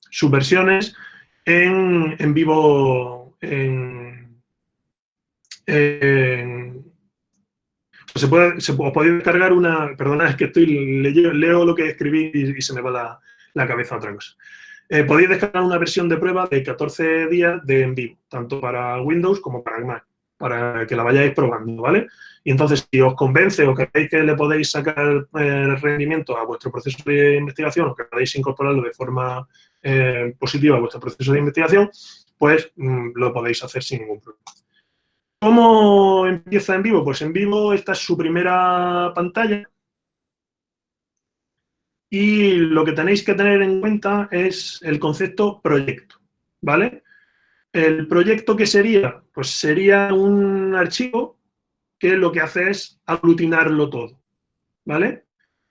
sus versiones en, en vivo, eh, se puede, se, podéis descargar una, perdona, es que estoy, leo, lo que escribí y, se me va la, la, cabeza otra cosa. Eh, podéis descargar una versión de prueba de 14 días de en vivo, tanto para Windows como para Mac, para que la vayáis probando, ¿vale? Y entonces, si os convence o creéis que le podéis sacar eh, rendimiento a vuestro proceso de investigación o que podéis incorporarlo de forma eh, positiva a vuestro proceso de investigación, pues mm, lo podéis hacer sin ningún problema. ¿Cómo empieza en vivo? Pues en vivo esta es su primera pantalla. y lo que tenéis que tener en cuenta es el concepto proyecto, ¿vale? El proyecto que sería, pues sería un archivo que lo que hace es aglutinarlo todo, ¿vale?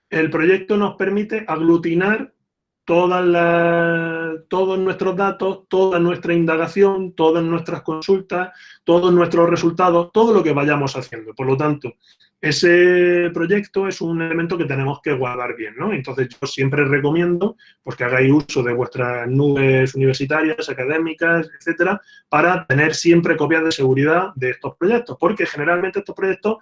El proyecto nos permite aglutinar todas todos nuestros datos, toda nuestra indagación, todas nuestras consultas, todos nuestros resultados, todo lo que vayamos haciendo. Por lo tanto, ese proyecto es un elemento que tenemos que guardar bien, ¿no? Entonces, yo siempre recomiendo pues, que hagáis uso de vuestras nubes universitarias, académicas, etcétera, para tener siempre copias de seguridad de estos proyectos, porque generalmente estos proyectos,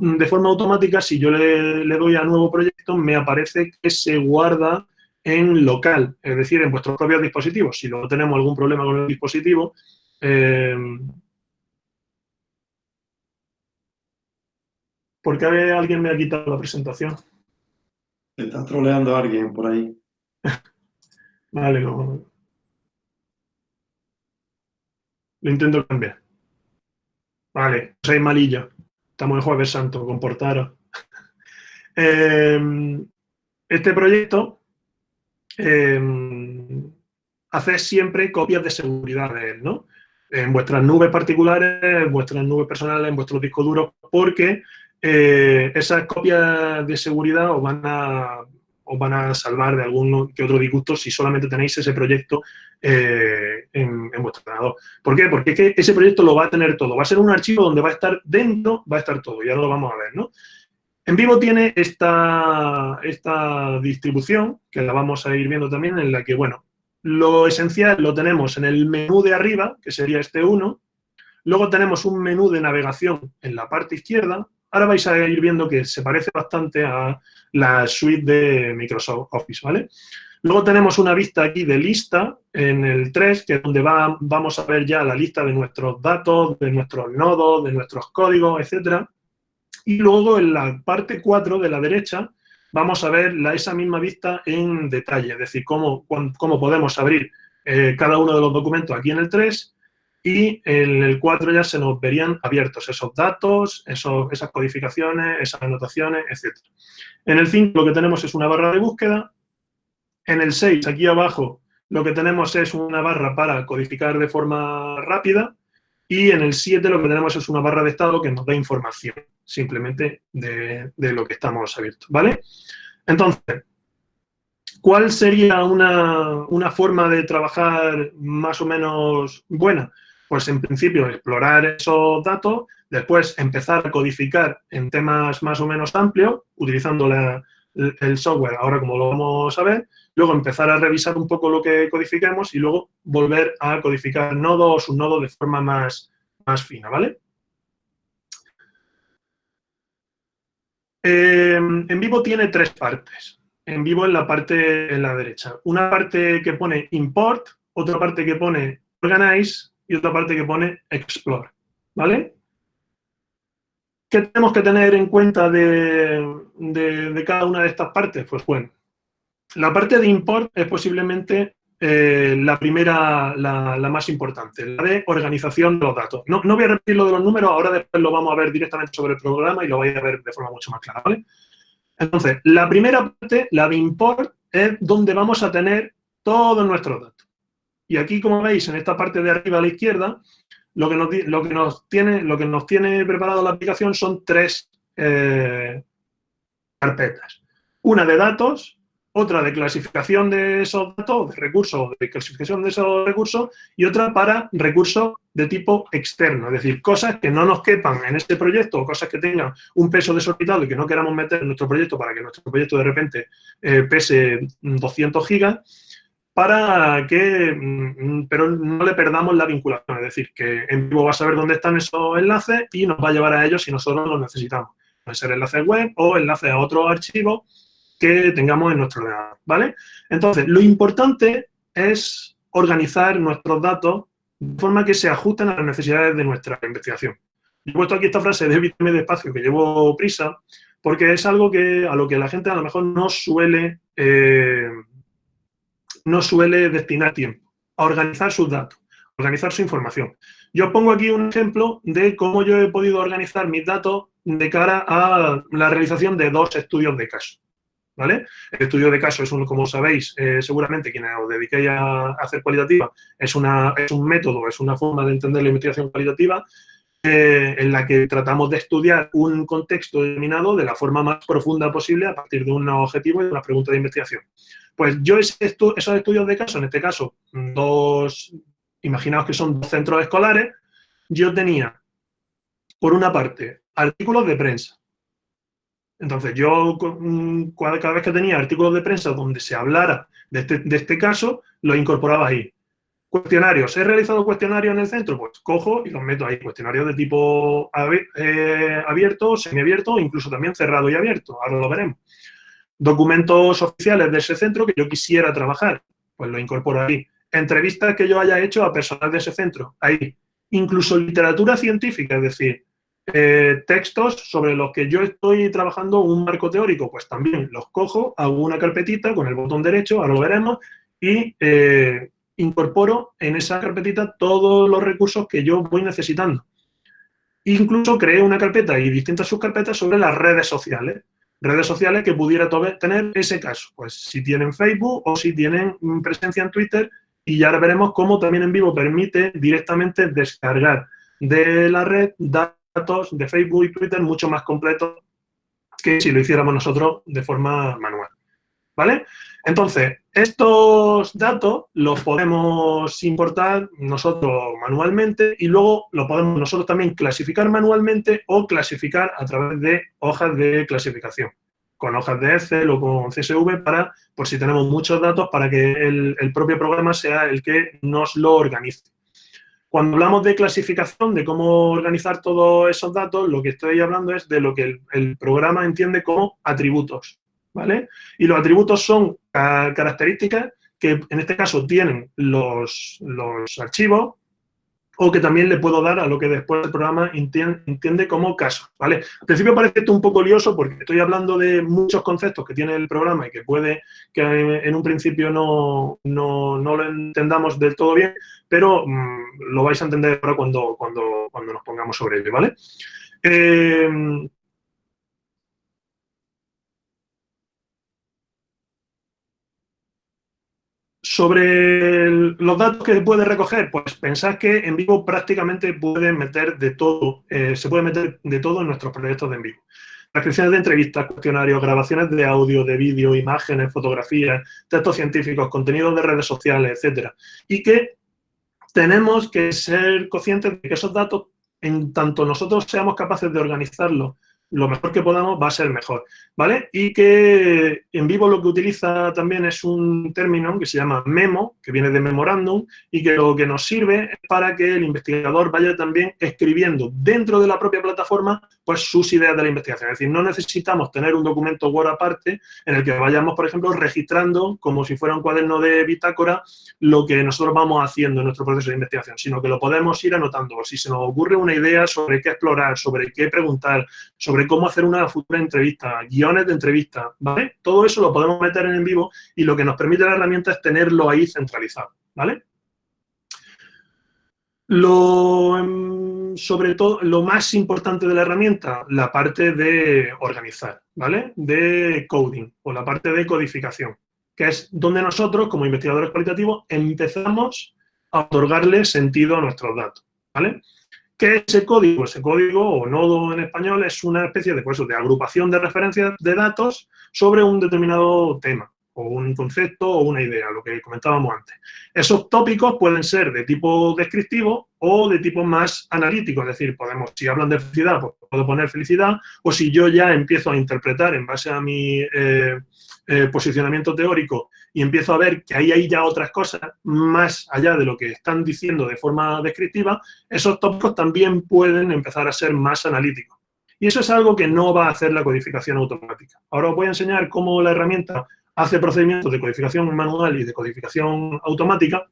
de forma automática, si yo le, le doy a nuevo proyecto, me aparece que se guarda en local, es decir, en vuestros propios dispositivos. Si luego tenemos algún problema con el dispositivo, eh, ¿por qué alguien me ha quitado la presentación? Está troleando a alguien por ahí. vale, lo, lo intento cambiar. Vale, soy malillo. Estamos en Jueves Santo, comportaros. eh, este proyecto eh, haced siempre copias de seguridad de él, ¿no? En vuestras nubes particulares, en vuestras nubes personales, en vuestros discos duros, porque eh, esas copias de seguridad os van a os van a salvar de algún que otro disgusto si solamente tenéis ese proyecto eh, en, en, vuestro ordenador. ¿Por qué? Porque es que ese proyecto lo va a tener todo. Va a ser un archivo donde va a estar dentro, va a estar todo. Y ahora lo vamos a ver, ¿no? En vivo tiene esta, esta distribución, que la vamos a ir viendo también, en la que, bueno, lo esencial lo tenemos en el menú de arriba, que sería este 1. Luego tenemos un menú de navegación en la parte izquierda. Ahora vais a ir viendo que se parece bastante a la suite de Microsoft Office, ¿vale? Luego tenemos una vista aquí de lista en el 3, que es donde va, vamos a ver ya la lista de nuestros datos, de nuestros nodos, de nuestros códigos, etcétera. Y luego en la parte 4 de la derecha vamos a ver la, esa misma vista en detalle, es decir, cómo, cómo podemos abrir eh, cada uno de los documentos aquí en el 3 y en el 4 ya se nos verían abiertos esos datos, esos, esas codificaciones, esas anotaciones, etc. En el 5 lo que tenemos es una barra de búsqueda. En el 6, aquí abajo, lo que tenemos es una barra para codificar de forma rápida. Y en el 7 lo que tenemos es una barra de estado que nos da información simplemente de, lo que estamos abiertos, ¿vale? Entonces, ¿cuál sería una, una, forma de trabajar más o menos buena? Pues en principio explorar esos datos, después empezar a codificar en temas más o menos amplios, utilizando la, el software, ahora como lo vamos a ver, luego empezar a revisar un poco lo que codificamos y luego volver a codificar nodos o subnodos de forma más, más fina, ¿vale? Eh, en vivo tiene tres partes. En vivo en la parte en la derecha. Una parte que pone import, otra parte que pone organize y otra parte que pone explore. ¿Vale? ¿Qué tenemos que tener en cuenta de, de cada una de estas partes? Pues bueno, la parte de import es posiblemente eh, la primera, la, más importante, la de organización de los datos. No, voy a repetir lo de los números, ahora después lo vamos a ver directamente sobre el programa y lo vais a ver de forma mucho más clara, ¿vale? Entonces, la primera parte, la de import, es donde vamos a tener todos nuestros datos. Y aquí, como veis, en esta parte de arriba a la izquierda, lo que nos, lo que nos, tiene, lo que nos tiene preparado la aplicación son tres eh, carpetas. Una de datos, otra de clasificación de esos datos, de recursos, de clasificación de esos recursos, y otra para recursos de tipo externo, es decir, cosas que no nos quepan en este proyecto o cosas que tengan un peso desorbitado y que no queramos meter en nuestro proyecto para que nuestro proyecto de repente eh, pese 200 gigas, para que, mm, pero no le perdamos la vinculación, es decir, que en vivo va a saber dónde están esos enlaces y nos va a llevar a ellos si nosotros los necesitamos. Pueden ser enlaces web o enlaces a otro archivo que tengamos en nuestro ordenador, ¿vale? Entonces, lo importante es organizar nuestros datos de forma que se ajusten a las necesidades de nuestra investigación. he puesto aquí esta frase de evítame despacio, que llevo prisa, porque es algo que a lo que la gente a lo mejor no suele, eh, no suele destinar tiempo, a organizar sus datos, organizar su información. Yo pongo aquí un ejemplo de cómo yo he podido organizar mis datos de cara a la realización de dos estudios de caso. ¿Vale? El estudio de caso es, un, como sabéis, eh, seguramente quienes os dediquéis a, hacer cualitativa, es, una, es un método, es una forma de entender la investigación cualitativa eh, en la que tratamos de estudiar un contexto determinado de la forma más profunda posible a partir de un objetivo y de una pregunta de investigación. Pues yo esos estudios de caso, en este caso, dos, imaginaos que son dos centros escolares, yo tenía, por una parte, artículos de prensa. Entonces, yo cada vez que tenía artículos de prensa donde se hablara de este, de este caso, los incorporaba ahí. Cuestionarios. ¿He realizado cuestionarios en el centro? Pues cojo y los meto ahí. Cuestionarios de tipo eh, abierto, semiabierto, incluso también cerrado y abierto. Ahora lo veremos. Documentos oficiales de ese centro que yo quisiera trabajar, pues lo incorporo ahí. Entrevistas que yo haya hecho a personal de ese centro, ahí. Incluso literatura científica, es decir, eh, textos sobre los que yo estoy trabajando un marco teórico, pues también los cojo, hago una carpetita con el botón derecho, ahora lo veremos, y eh, incorporo en esa carpetita todos los recursos que yo voy necesitando. Incluso creé una carpeta y distintas subcarpetas sobre las redes sociales. Redes sociales que pudiera tener ese caso. Pues si tienen Facebook o si tienen presencia en Twitter. Y ya veremos cómo también en vivo permite directamente descargar de la red datos de Facebook y Twitter mucho más completos que si lo hiciéramos nosotros de forma manual. ¿Vale? Entonces, estos datos los podemos importar nosotros manualmente y luego lo podemos nosotros también clasificar manualmente o clasificar a través de hojas de clasificación, con hojas de Excel o con CSV para, por si tenemos muchos datos, para que el, propio programa sea el que nos lo organice. Cuando hablamos de clasificación, de cómo organizar todos esos datos, lo que estoy hablando es de lo que el programa entiende como atributos. ¿vale? Y los atributos son características que en este caso tienen los, archivos o que también le puedo dar a lo que después el programa entiende, como caso, ¿vale? Al principio parece esto un poco lioso porque estoy hablando de muchos conceptos que tiene el programa y que puede que en un principio no, lo entendamos del todo bien, pero mm, lo vais a entender ahora cuando, cuando, cuando nos pongamos sobre ello, ¿vale? Eh, Sobre los datos que se puede recoger, pues pensad que en vivo prácticamente puede meter de todo, eh, se puede meter de todo en nuestros proyectos de en vivo. Transcripciones de entrevistas, cuestionarios, grabaciones de audio, de vídeo, imágenes, fotografías, textos científicos, contenidos de redes sociales, etcétera. Y que tenemos que ser conscientes de que esos datos, en tanto nosotros seamos capaces de organizarlos lo mejor que podamos va a ser mejor, ¿vale? Y que en vivo lo que utiliza también es un término que se llama memo, que viene de memorándum, y que lo que nos sirve es para que el investigador vaya también escribiendo dentro de la propia plataforma pues sus ideas de la investigación. Es decir, no necesitamos tener un documento Word aparte en el que vayamos, por ejemplo, registrando como si fuera un cuaderno de bitácora lo que nosotros vamos haciendo en nuestro proceso de investigación, sino que lo podemos ir anotando. Si se nos ocurre una idea sobre qué explorar, sobre qué preguntar, sobre cómo hacer una futura entrevista, guiones de entrevista, ¿vale? Todo eso lo podemos meter en, en vivo y lo que nos permite la herramienta es tenerlo ahí centralizado, ¿vale? Lo, em, sobre todo, lo más importante de la herramienta, la parte de organizar, ¿vale? De coding o la parte de codificación, que es donde nosotros, como investigadores cualitativos, empezamos a otorgarle sentido a nuestros datos, ¿vale? ¿Qué es ese código? Ese código, o nodo en español, es una especie de, pues, de agrupación de referencias de datos sobre un determinado tema, o un concepto, o una idea, lo que comentábamos antes. Esos tópicos pueden ser de tipo descriptivo o de tipo más analítico, es decir, podemos, si hablan de felicidad, pues puedo poner felicidad, o si yo ya empiezo a interpretar en base a mi eh, eh, posicionamiento teórico y empiezo a ver que ahí hay ya otras cosas más allá de lo que están diciendo de forma descriptiva, esos tópicos también pueden empezar a ser más analíticos. Y eso es algo que no va a hacer la codificación automática. Ahora os voy a enseñar cómo la herramienta hace procedimientos de codificación manual y de codificación automática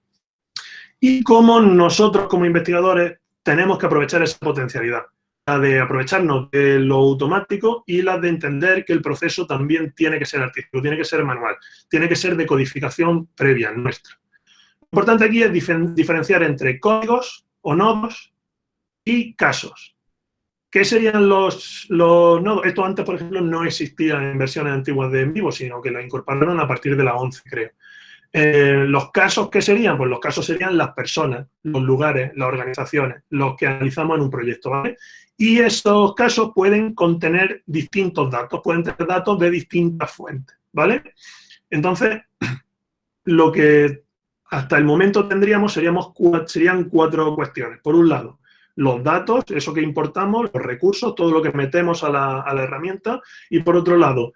y cómo nosotros como investigadores tenemos que aprovechar esa potencialidad de aprovecharnos de lo automático y la de entender que el proceso también tiene que ser artístico, tiene que ser manual, tiene que ser de codificación previa nuestra. Lo importante aquí es diferenciar entre códigos o nodos y casos. ¿Qué serían los, los nodos? Esto antes, por ejemplo, no existía en versiones antiguas de en vivo, sino que lo incorporaron a partir de la 11, creo. Eh, los casos que serían, pues los casos serían las personas, los lugares, las organizaciones, los que analizamos en un proyecto, ¿vale? Y esos casos pueden contener distintos datos, pueden tener datos de distintas fuentes, ¿vale? Entonces, lo que hasta el momento tendríamos seríamos, serían cuatro cuestiones. Por un lado, los datos, eso que importamos, los recursos, todo lo que metemos a la, la herramienta. Y por otro lado,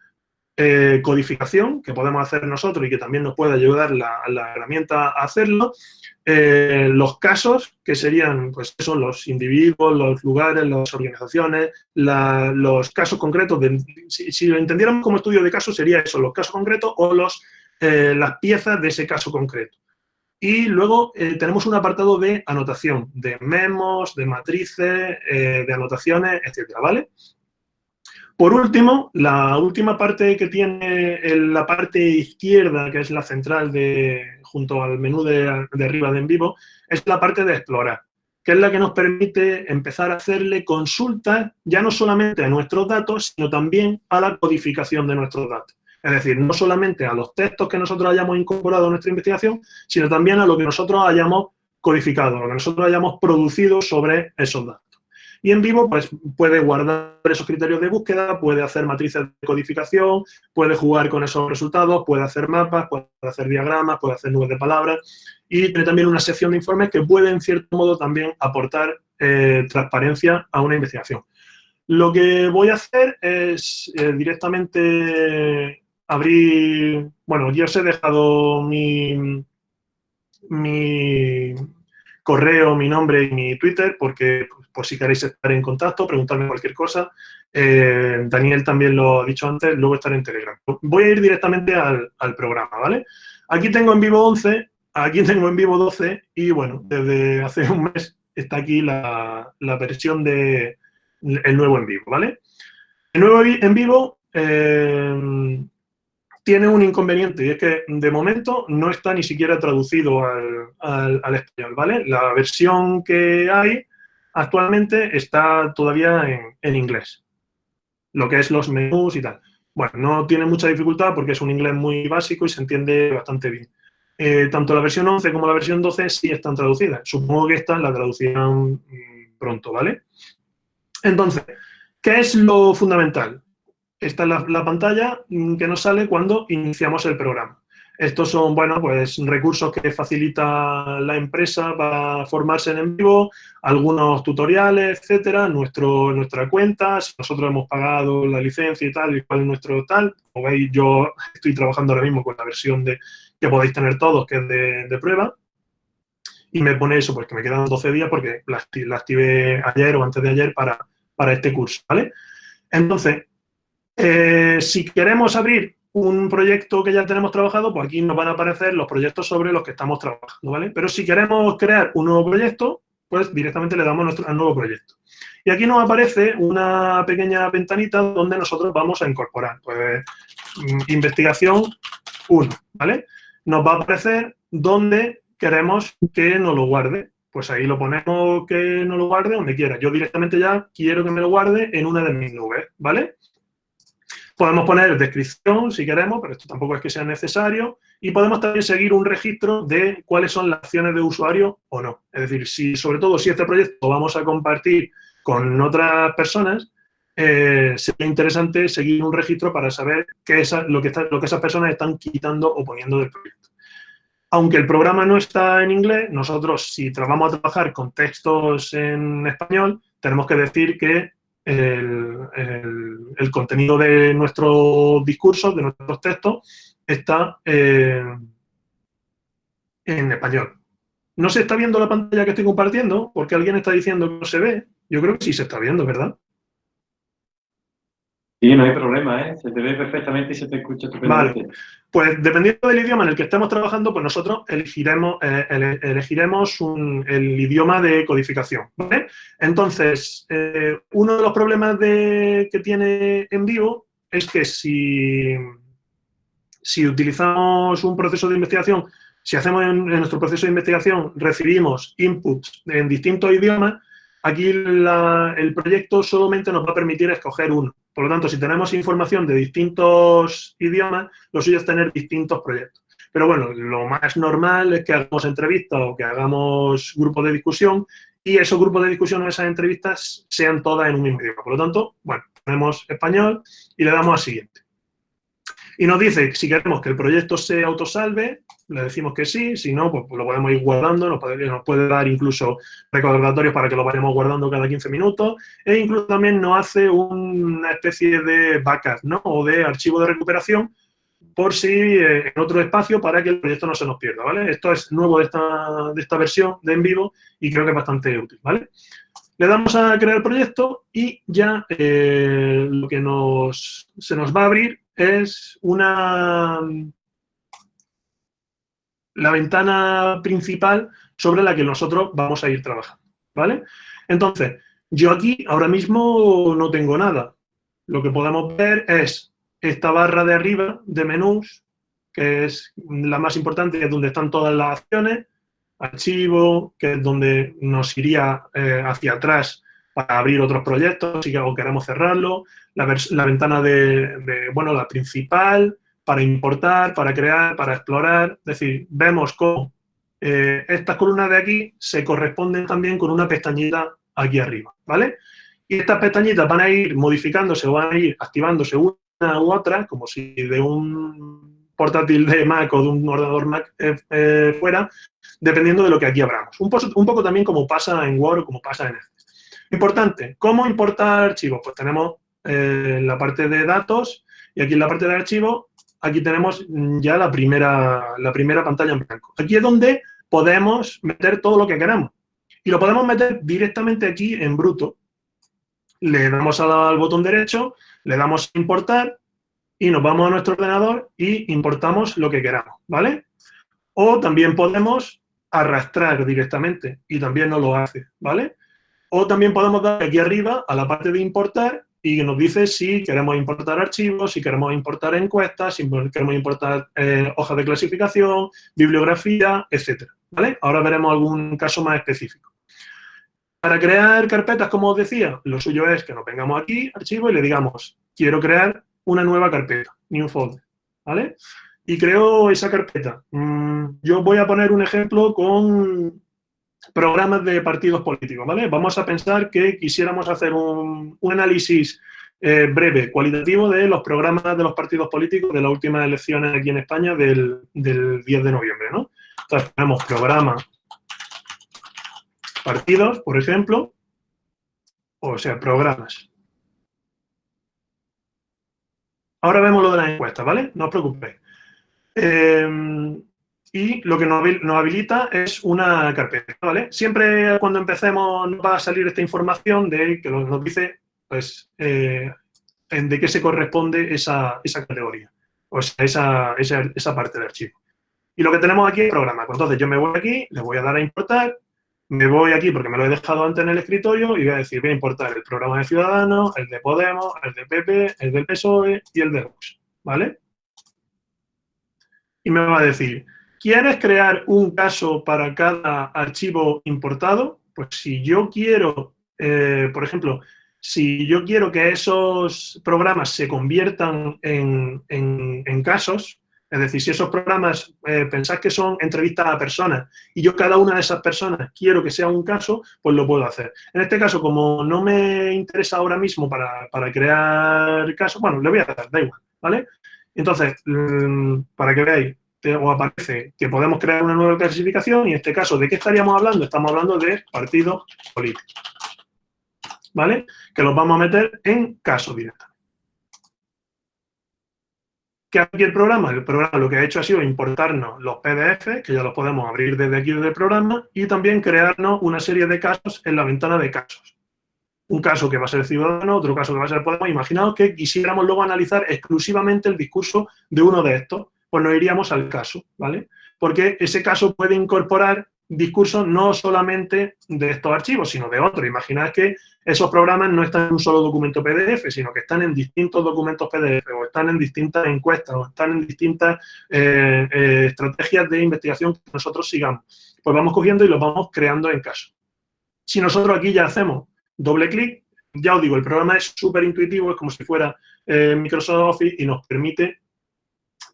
eh, codificación, que podemos hacer nosotros y que también nos puede ayudar la, herramienta a hacerlo, eh, los casos, que serían, pues, son los individuos, los lugares, las organizaciones, los casos concretos, de, si, lo entendiéramos como estudio de casos, sería eso, los casos concretos o los, eh, las piezas de ese caso concreto. Y luego tenemos un apartado de anotación, de memos, de matrices, de anotaciones, etcétera, ¿vale? Por último, la última parte que tiene la parte izquierda, que es la central de, junto al menú de, arriba de en vivo, es la parte de explorar, que es la que nos permite empezar a hacerle consultas ya no solamente a nuestros datos, sino también a la codificación de nuestros datos. Es decir, no solamente a los textos que nosotros hayamos incorporado a nuestra investigación, sino también a lo que nosotros hayamos codificado, lo que nosotros hayamos producido sobre esos datos. Y en vivo, pues puede guardar esos criterios de búsqueda, puede hacer matrices de codificación, puede jugar con esos resultados, puede hacer mapas, puede hacer diagramas, puede hacer nubes de palabras y tiene también una sección de informes que puede, en cierto modo, también aportar eh, transparencia a una investigación. Lo que voy a hacer es eh, directamente abrir... Bueno, yo os he dejado mi, mi correo, mi nombre y mi Twitter, porque por si queréis estar en contacto, preguntarme cualquier cosa. Eh, Daniel también lo ha dicho antes, luego estaré en Telegram. Voy a ir directamente al, programa, ¿vale? Aquí tengo en vivo 11, aquí tengo en vivo 12 y, bueno, desde hace un mes está aquí la, versión de el nuevo en vivo, ¿vale? El nuevo en vivo eh, tiene un inconveniente y es que de momento no está ni siquiera traducido al, español, ¿vale? La versión que hay actualmente está todavía en, inglés, lo que es los menús y tal. Bueno, no tiene mucha dificultad porque es un inglés muy básico y se entiende bastante bien. Eh, tanto la versión 11 como la versión 12 sí están traducidas. Supongo que esta la traducirán mm, pronto, ¿vale? Entonces, ¿qué es lo fundamental? Esta es la pantalla mm, que nos sale cuando iniciamos el programa. Estos son, bueno, pues recursos que facilita la empresa para formarse en vivo, algunos tutoriales, etcétera, nuestro, nuestra cuenta, si nosotros hemos pagado la licencia y tal, y cuál es nuestro tal. Como veis, yo estoy trabajando ahora mismo con la versión de que podéis tener todos, que es de, prueba. Y me pone eso, pues que me quedan 12 días porque la, activé ayer o antes de ayer para, para este curso, ¿vale? Entonces, eh, si queremos abrir un proyecto que ya tenemos trabajado, pues aquí nos van a aparecer los proyectos sobre los que estamos trabajando, ¿vale? Pero si queremos crear un nuevo proyecto, pues directamente le damos nuestro, al nuevo proyecto. Y aquí nos aparece una pequeña ventanita donde nosotros vamos a incorporar, pues, mm, investigación 1, ¿vale? Nos va a aparecer donde queremos que nos lo guarde. Pues ahí lo ponemos que nos lo guarde donde quiera. Yo directamente ya quiero que me lo guarde en una de mis nubes, ¿vale? Podemos poner descripción si queremos, pero esto tampoco es que sea necesario. Y podemos también seguir un registro de cuáles son las acciones de usuario o no. Es decir, si sobre todo si este proyecto vamos a compartir con otras personas, eh, sería interesante seguir un registro para saber qué es lo, que lo que esas personas están quitando o poniendo del proyecto. Aunque el programa no está en inglés, nosotros si vamos a trabajar con textos en español, tenemos que decir que el, contenido de nuestros discursos, de nuestros textos, está eh, en español. ¿No se está viendo la pantalla que estoy compartiendo? Porque alguien está diciendo que no se ve. Yo creo que sí se está viendo, ¿verdad? Sí, no hay problema, ¿eh? Se te ve perfectamente y se te escucha estupendamente. Vale. Pues dependiendo del idioma en el que estemos trabajando, pues nosotros elegiremos, eh, elegiremos el idioma de codificación, ¿vale? Entonces, eh, uno de los problemas que tiene en vivo es que si, si utilizamos un proceso de investigación, si hacemos en, nuestro proceso de investigación, recibimos inputs en distintos idiomas, Aquí el proyecto solamente nos va a permitir escoger uno. Por lo tanto, si tenemos información de distintos idiomas, lo suyo es tener distintos proyectos. Pero bueno, lo más normal es que hagamos entrevistas o que hagamos grupos de discusión y esos grupos de discusión o esas entrevistas sean todas en un mismo idioma. Por lo tanto, bueno, ponemos español y le damos a siguiente. Y nos dice si queremos que el proyecto se autosalve, le decimos que sí, si no, pues, lo podemos ir guardando, nos puede, dar incluso recordatorios para que lo vayamos guardando cada 15 minutos, e incluso también nos hace una especie de backup, ¿no? O de archivo de recuperación por si eh, en otro espacio para que el proyecto no se nos pierda, ¿vale? Esto es nuevo de esta, de esta versión de en vivo y creo que es bastante útil, ¿vale? Le damos a crear proyecto y ya eh, lo que nos, se nos va a abrir es una la ventana principal sobre la que nosotros vamos a ir trabajando, ¿vale? Entonces, yo aquí ahora mismo no tengo nada. Lo que podemos ver es esta barra de arriba de menús, que es la más importante, es donde están todas las acciones, archivo, que es donde nos iría eh, hacia atrás para abrir otros proyectos si queremos cerrarlo, la, ventana de, bueno, la principal, para importar, para crear, para explorar, es decir, vemos cómo eh, estas columnas de aquí se corresponden también con una pestañita aquí arriba, ¿vale? Y estas pestañitas van a ir modificándose o van a ir activándose una u otra, como si de un portátil de Mac o de un ordenador Mac eh, eh, fuera, dependiendo de lo que aquí abramos. Un, poco también como pasa en Word o como pasa en Excel. Importante, ¿cómo importar archivos? Pues tenemos la parte de datos y aquí en la parte de archivos, aquí tenemos ya la primera, la primera pantalla en blanco. Aquí es donde podemos meter todo lo que queramos. Y lo podemos meter directamente aquí en bruto. Le damos al botón derecho, le damos a importar y nos vamos a nuestro ordenador y importamos lo que queramos, ¿vale? O también podemos arrastrar directamente y también nos lo hace, ¿vale? O también podemos dar aquí arriba a la parte de importar y nos dice si queremos importar archivos, si queremos importar encuestas, si queremos importar eh, hojas de clasificación, bibliografía, etc. ¿vale? Ahora veremos algún caso más específico. Para crear carpetas, como os decía, lo suyo es que nos vengamos aquí, archivo, y le digamos, quiero crear una nueva carpeta, new folder, ¿vale? Y creo esa carpeta. Mm, yo voy a poner un ejemplo con programas de partidos políticos, ¿vale? Vamos a pensar que quisiéramos hacer un, análisis eh, breve, cualitativo de los programas de los partidos políticos de las últimas elecciones aquí en España del, del 10 de noviembre, ¿no? Entonces tenemos programa partidos, por ejemplo, o sea, programas. Ahora vemos lo de las encuestas, ¿vale? No os preocupéis. Eh, y lo que nos habilita es una carpeta, ¿vale? Siempre cuando empecemos nos va a salir esta información de que nos dice, pues, eh, de qué se corresponde esa, categoría, o sea, esa, esa, parte del archivo. Y lo que tenemos aquí es programa. Entonces yo me voy aquí, le voy a dar a importar, me voy aquí porque me lo he dejado antes en el escritorio y voy a decir, voy a importar el programa de Ciudadanos, el de Podemos, el de PP, el del PSOE y el de Vox, ¿vale? Y me va a decir, ¿quieres crear un caso para cada archivo importado? Pues si yo quiero, eh, por ejemplo, si yo quiero que esos programas se conviertan en casos, es decir, si esos programas eh, pensáis que son entrevistas a personas y yo cada una de esas personas quiero que sea un caso, pues lo puedo hacer. En este caso, como no me interesa ahora mismo para, crear casos, bueno, le voy a dar, da igual, ¿vale? Entonces, mm, para que veáis, os aparece que podemos crear una nueva clasificación y en este caso, ¿de qué estaríamos hablando? Estamos hablando de partidos políticos, ¿vale? Que los vamos a meter en caso directamente. ¿Qué aquí el programa? El programa lo que ha hecho ha sido importarnos los PDF, que ya los podemos abrir desde aquí desde el programa, y también crearnos una serie de casos en la ventana de casos. Un caso que va a ser ciudadano, otro caso que va a ser Podemos. Imaginaos que quisiéramos luego analizar exclusivamente el discurso de uno de estos, pues nos iríamos al caso, ¿vale? Porque ese caso puede incorporar discursos no solamente de estos archivos, sino de otros. Imaginad que esos programas no están en un solo documento PDF, sino que están en distintos documentos PDF, o están en distintas encuestas, o están en distintas eh, eh, estrategias de investigación que nosotros sigamos. Pues vamos cogiendo y los vamos creando en caso. Si nosotros aquí ya hacemos doble clic, ya os digo, el programa es súper intuitivo, es como si fuera eh, Microsoft Office y nos permite,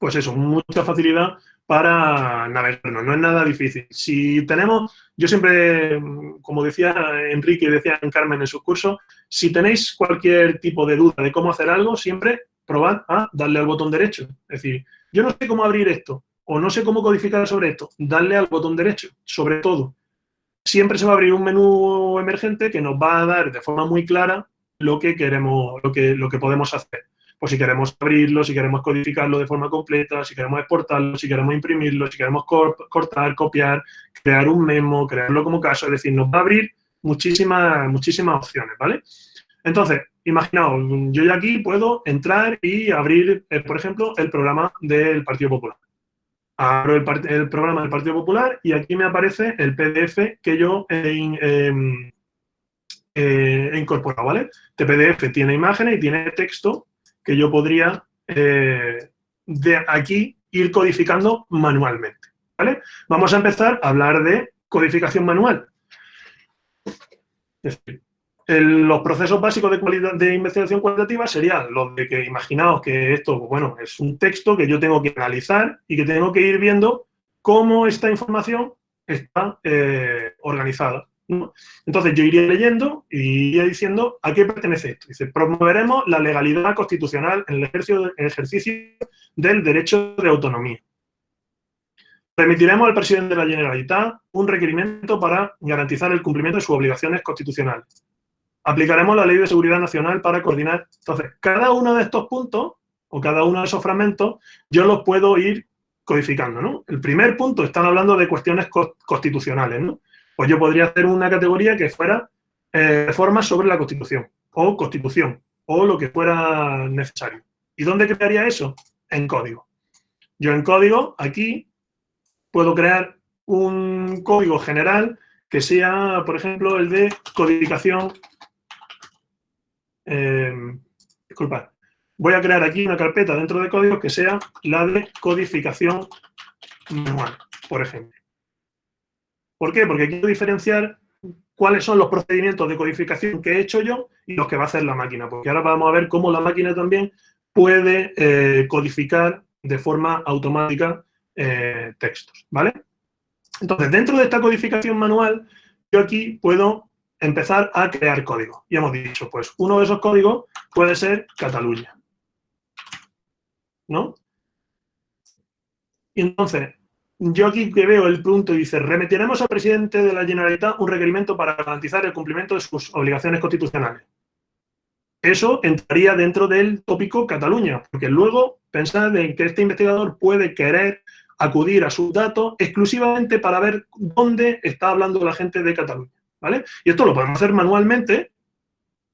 pues eso, mucha facilidad para navegarnos, no es nada difícil. Si tenemos, yo siempre, como decía Enrique y decía Carmen en sus cursos, si tenéis cualquier tipo de duda de cómo hacer algo, siempre probad a darle al botón derecho. Es decir, yo no sé cómo abrir esto, o no sé cómo codificar sobre esto, darle al botón derecho, sobre todo. Siempre se va a abrir un menú emergente que nos va a dar de forma muy clara lo que queremos, lo que, lo que podemos hacer. Pues si queremos abrirlo, si queremos codificarlo de forma completa, si queremos exportarlo, si queremos imprimirlo, si queremos cortar, copiar, crear un memo, crearlo como caso, es decir, nos va a abrir muchísimas, muchísimas opciones, ¿vale? Entonces, imaginaos, yo ya aquí puedo entrar y abrir, eh, por ejemplo, el programa del Partido Popular abro el, programa del Partido Popular y aquí me aparece el PDF que yo he, incorporado, ¿vale? Este PDF tiene imágenes y tiene texto que yo podría eh, de aquí ir codificando manualmente, ¿vale? Vamos a empezar a hablar de codificación manual. Es decir, los procesos básicos de, investigación cualitativa serían los de que imaginaos que esto, bueno, es un texto que yo tengo que analizar y que tengo que ir viendo cómo esta información está eh, organizada. Entonces yo iría leyendo y iría diciendo a qué pertenece esto. Dice, promoveremos la legalidad constitucional en el ejercicio, el ejercicio del derecho de autonomía. Permitiremos al presidente de la Generalitat un requerimiento para garantizar el cumplimiento de sus obligaciones constitucionales aplicaremos la Ley de Seguridad Nacional para coordinar. Entonces, cada uno de estos puntos o cada uno de esos fragmentos, yo los puedo ir codificando. El primer punto, están hablando de cuestiones constitucionales, ¿no? Pues yo podría hacer una categoría que fuera eh, reformas sobre la Constitución o Constitución o lo que fuera necesario. ¿Y dónde crearía eso? En código. Yo en código, aquí, puedo crear un código general que sea, por ejemplo, el de codificación eh, disculpad, voy a crear aquí una carpeta dentro de código que sea la de codificación manual, por ejemplo. ¿Por qué? Porque quiero diferenciar cuáles son los procedimientos de codificación que he hecho yo y los que va a hacer la máquina, porque ahora vamos a ver cómo la máquina también puede eh, codificar de forma automática eh, textos, ¿vale? Entonces, dentro de esta codificación manual, yo aquí puedo empezar a crear código. Y hemos dicho, pues uno de esos códigos puede ser Cataluña. ¿No? Y entonces, yo aquí que veo el punto y dice, remitiremos al presidente de la Generalitat un requerimiento para garantizar el cumplimiento de sus obligaciones constitucionales. Eso entraría dentro del tópico Cataluña, porque luego pensad en que este investigador puede querer acudir a sus datos exclusivamente para ver dónde está hablando la gente de Cataluña. ¿vale? Y esto lo podemos hacer manualmente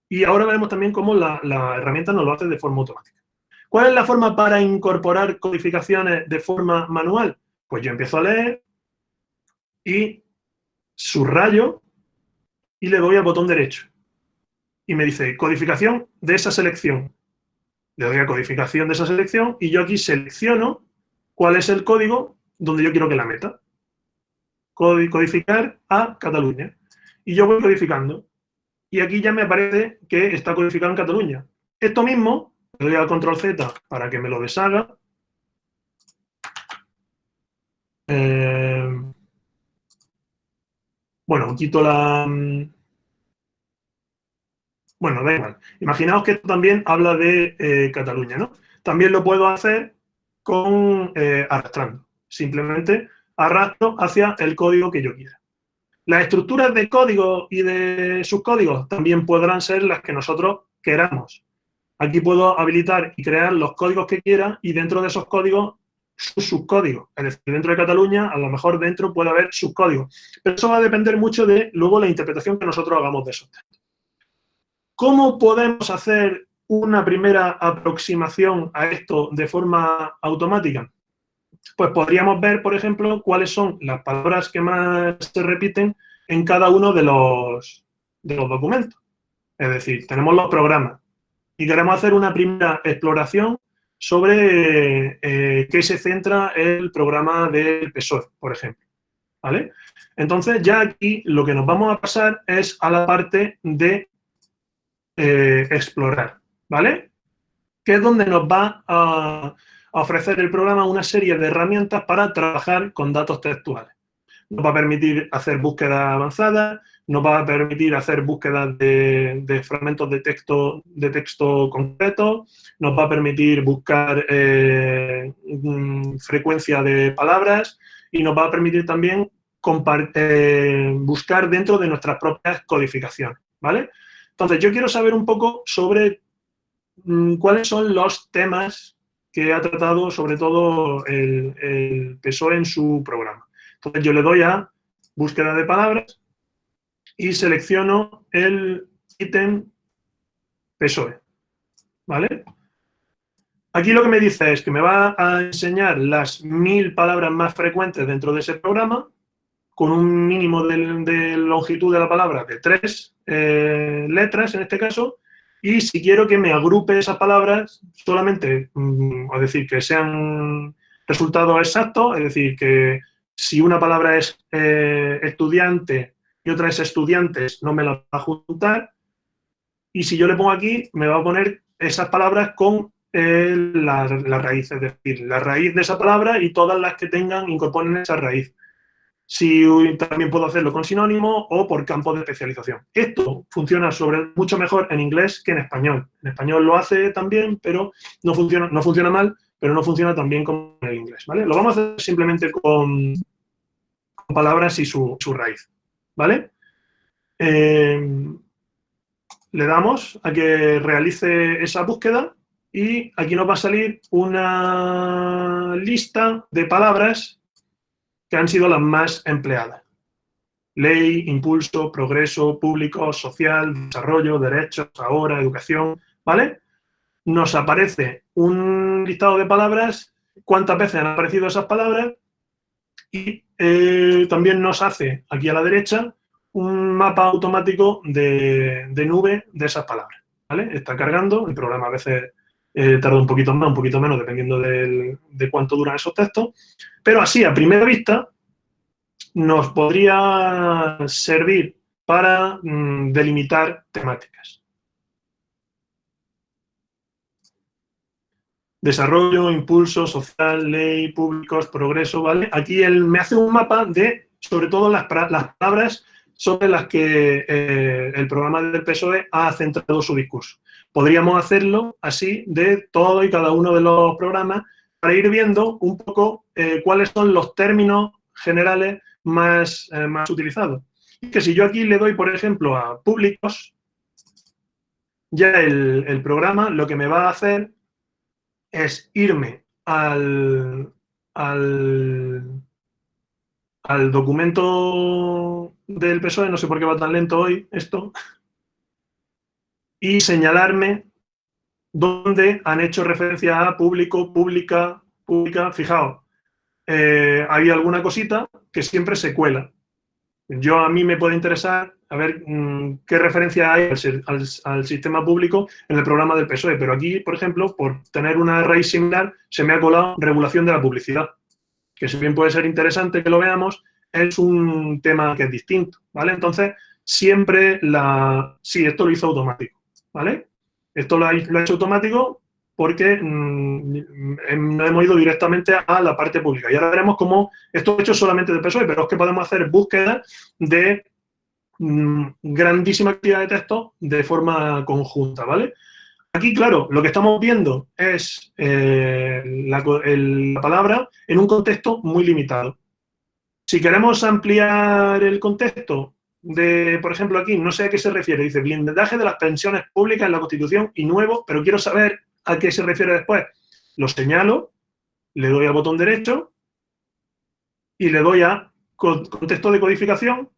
y ahora veremos también cómo la, herramienta nos lo hace de forma automática. ¿Cuál es la forma para incorporar codificaciones de forma manual? Pues yo empiezo a leer y subrayo y le doy al botón derecho. Y me dice codificación de esa selección. Le doy a codificación de esa selección y yo aquí selecciono cuál es el código donde yo quiero que la meta. Codificar a Cataluña y yo voy codificando. Y aquí ya me aparece que está codificado en Cataluña. Esto mismo, le doy al control Z para que me lo deshaga. Eh, bueno, quito la... Mm, bueno, da igual. Imaginaos que esto también habla de eh, Cataluña, ¿no? También lo puedo hacer con eh, arrastrando. Simplemente arrastro hacia el código que yo quiera. Las estructuras de código y de subcódigos también podrán ser las que nosotros queramos. Aquí puedo habilitar y crear los códigos que quiera y dentro de esos códigos sus subcódigos. Es decir, dentro de Cataluña, a lo mejor dentro puede haber subcódigos. Pero eso va a depender mucho de luego la interpretación que nosotros hagamos de esos. ¿Cómo podemos hacer una primera aproximación a esto de forma automática? pues podríamos ver, por ejemplo, cuáles son las palabras que más se repiten en cada uno de los, de los documentos. Es decir, tenemos los programas y queremos hacer una primera exploración sobre eh, qué se centra el programa del PSOE, por ejemplo. ¿vale? Entonces, ya aquí lo que nos vamos a pasar es a la parte de eh, explorar, ¿vale? Que es donde nos va a, ofrecer el programa una serie de herramientas para trabajar con datos textuales. Nos va a permitir hacer búsquedas avanzadas, nos va a permitir hacer búsquedas de, fragmentos de texto, de texto concreto, nos va a permitir buscar eh, mm, frecuencia de palabras y nos va a permitir también buscar dentro de nuestras propias codificaciones, ¿vale? Entonces, yo quiero saber un poco sobre mm, cuáles son los temas que ha tratado sobre todo el, el PSOE en su programa. Entonces, yo le doy a búsqueda de palabras y selecciono el ítem PSOE, ¿vale? Aquí lo que me dice es que me va a enseñar las mil palabras más frecuentes dentro de ese programa, con un mínimo de, longitud de la palabra de tres eh, letras, en este caso, y si quiero que me agrupe esas palabras, solamente, mm, es decir, que sean resultados exactos, es decir, que si una palabra es eh, estudiante y otra es estudiantes, no me la va a juntar. Y si yo le pongo aquí, me va a poner esas palabras con eh, la, raíz, es decir, la raíz de esa palabra y todas las que tengan, incorporen esa raíz. Si también puedo hacerlo con sinónimo o por campo de especialización. Esto funciona sobre, mucho mejor en inglés que en español. En español lo hace también, pero no funciona, no funciona mal, pero no funciona tan bien como en el inglés. ¿vale? Lo vamos a hacer simplemente con, palabras y su raíz. ¿Vale? Eh, le damos a que realice esa búsqueda y aquí nos va a salir una lista de palabras que han sido las más empleadas. Ley, impulso, progreso, público, social, desarrollo, derechos, ahora, educación, ¿vale? Nos aparece un listado de palabras, cuántas veces han aparecido esas palabras y eh, también nos hace aquí a la derecha un mapa automático de, nube de esas palabras. Está cargando, el programa a veces eh, tarda un poquito más, un poquito menos, dependiendo de cuánto duran esos textos, pero así, a primera vista, nos podría servir para mm, delimitar temáticas. Desarrollo, impulso, social, ley, públicos, progreso, ¿vale? Aquí él me hace un mapa de, sobre todo, las, palabras sobre las que eh, el programa del PSOE ha centrado su discurso. Podríamos hacerlo así de todo y cada uno de los programas para ir viendo un poco eh, cuáles son los términos generales más, eh, más utilizados. Que si yo aquí le doy, por ejemplo, a públicos, ya el, el programa lo que me va a hacer es irme al, al, documento del PSOE, no sé por qué va tan lento hoy esto, y señalarme dónde han hecho referencia a público, pública, pública. Fijaos, eh, hay alguna cosita que siempre se cuela. Yo a mí me puede interesar a ver mm, qué referencia hay al, sistema público en el programa del PSOE, pero aquí, por ejemplo, por tener una raíz similar, se me ha colado regulación de la publicidad, que si bien puede ser interesante que lo veamos, es un tema que es distinto, ¿vale? Entonces, siempre la... Sí, esto lo hizo automático, ¿vale? Esto lo ha, lo ha hecho automático porque mm, em, hemos ido directamente a la parte pública. Y ahora veremos cómo esto es hecho solamente de PSOE, pero es que podemos hacer búsquedas de mm, grandísima cantidad de texto de forma conjunta, ¿vale? Aquí, claro, lo que estamos viendo es eh, la, la palabra en un contexto muy limitado. Si queremos ampliar el contexto de, por ejemplo, aquí, no sé a qué se refiere, dice blindaje de las pensiones públicas en la Constitución y nuevo, pero quiero saber ¿A qué se refiere después? Lo señalo, le doy al botón derecho y le doy a contexto de codificación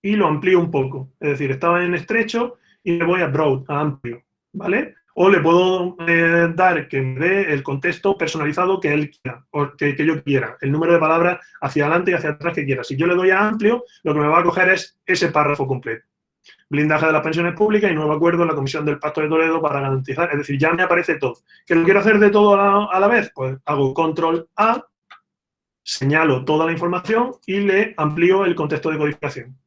y lo amplío un poco. Es decir, estaba en estrecho y le voy a broad, a amplio, ¿vale? O le puedo eh, dar que me dé el contexto personalizado que él quiera, o que, que, yo quiera, el número de palabras hacia adelante y hacia atrás que quiera. Si yo le doy a amplio, lo que me va a coger es ese párrafo completo blindaje de las pensiones públicas y nuevo acuerdo en la Comisión del Pacto de Toledo para garantizar, es decir, ya me aparece todo. ¿Que lo quiero hacer de todo a la, vez? Pues hago control A, señalo toda la información y le amplío el contexto de codificación.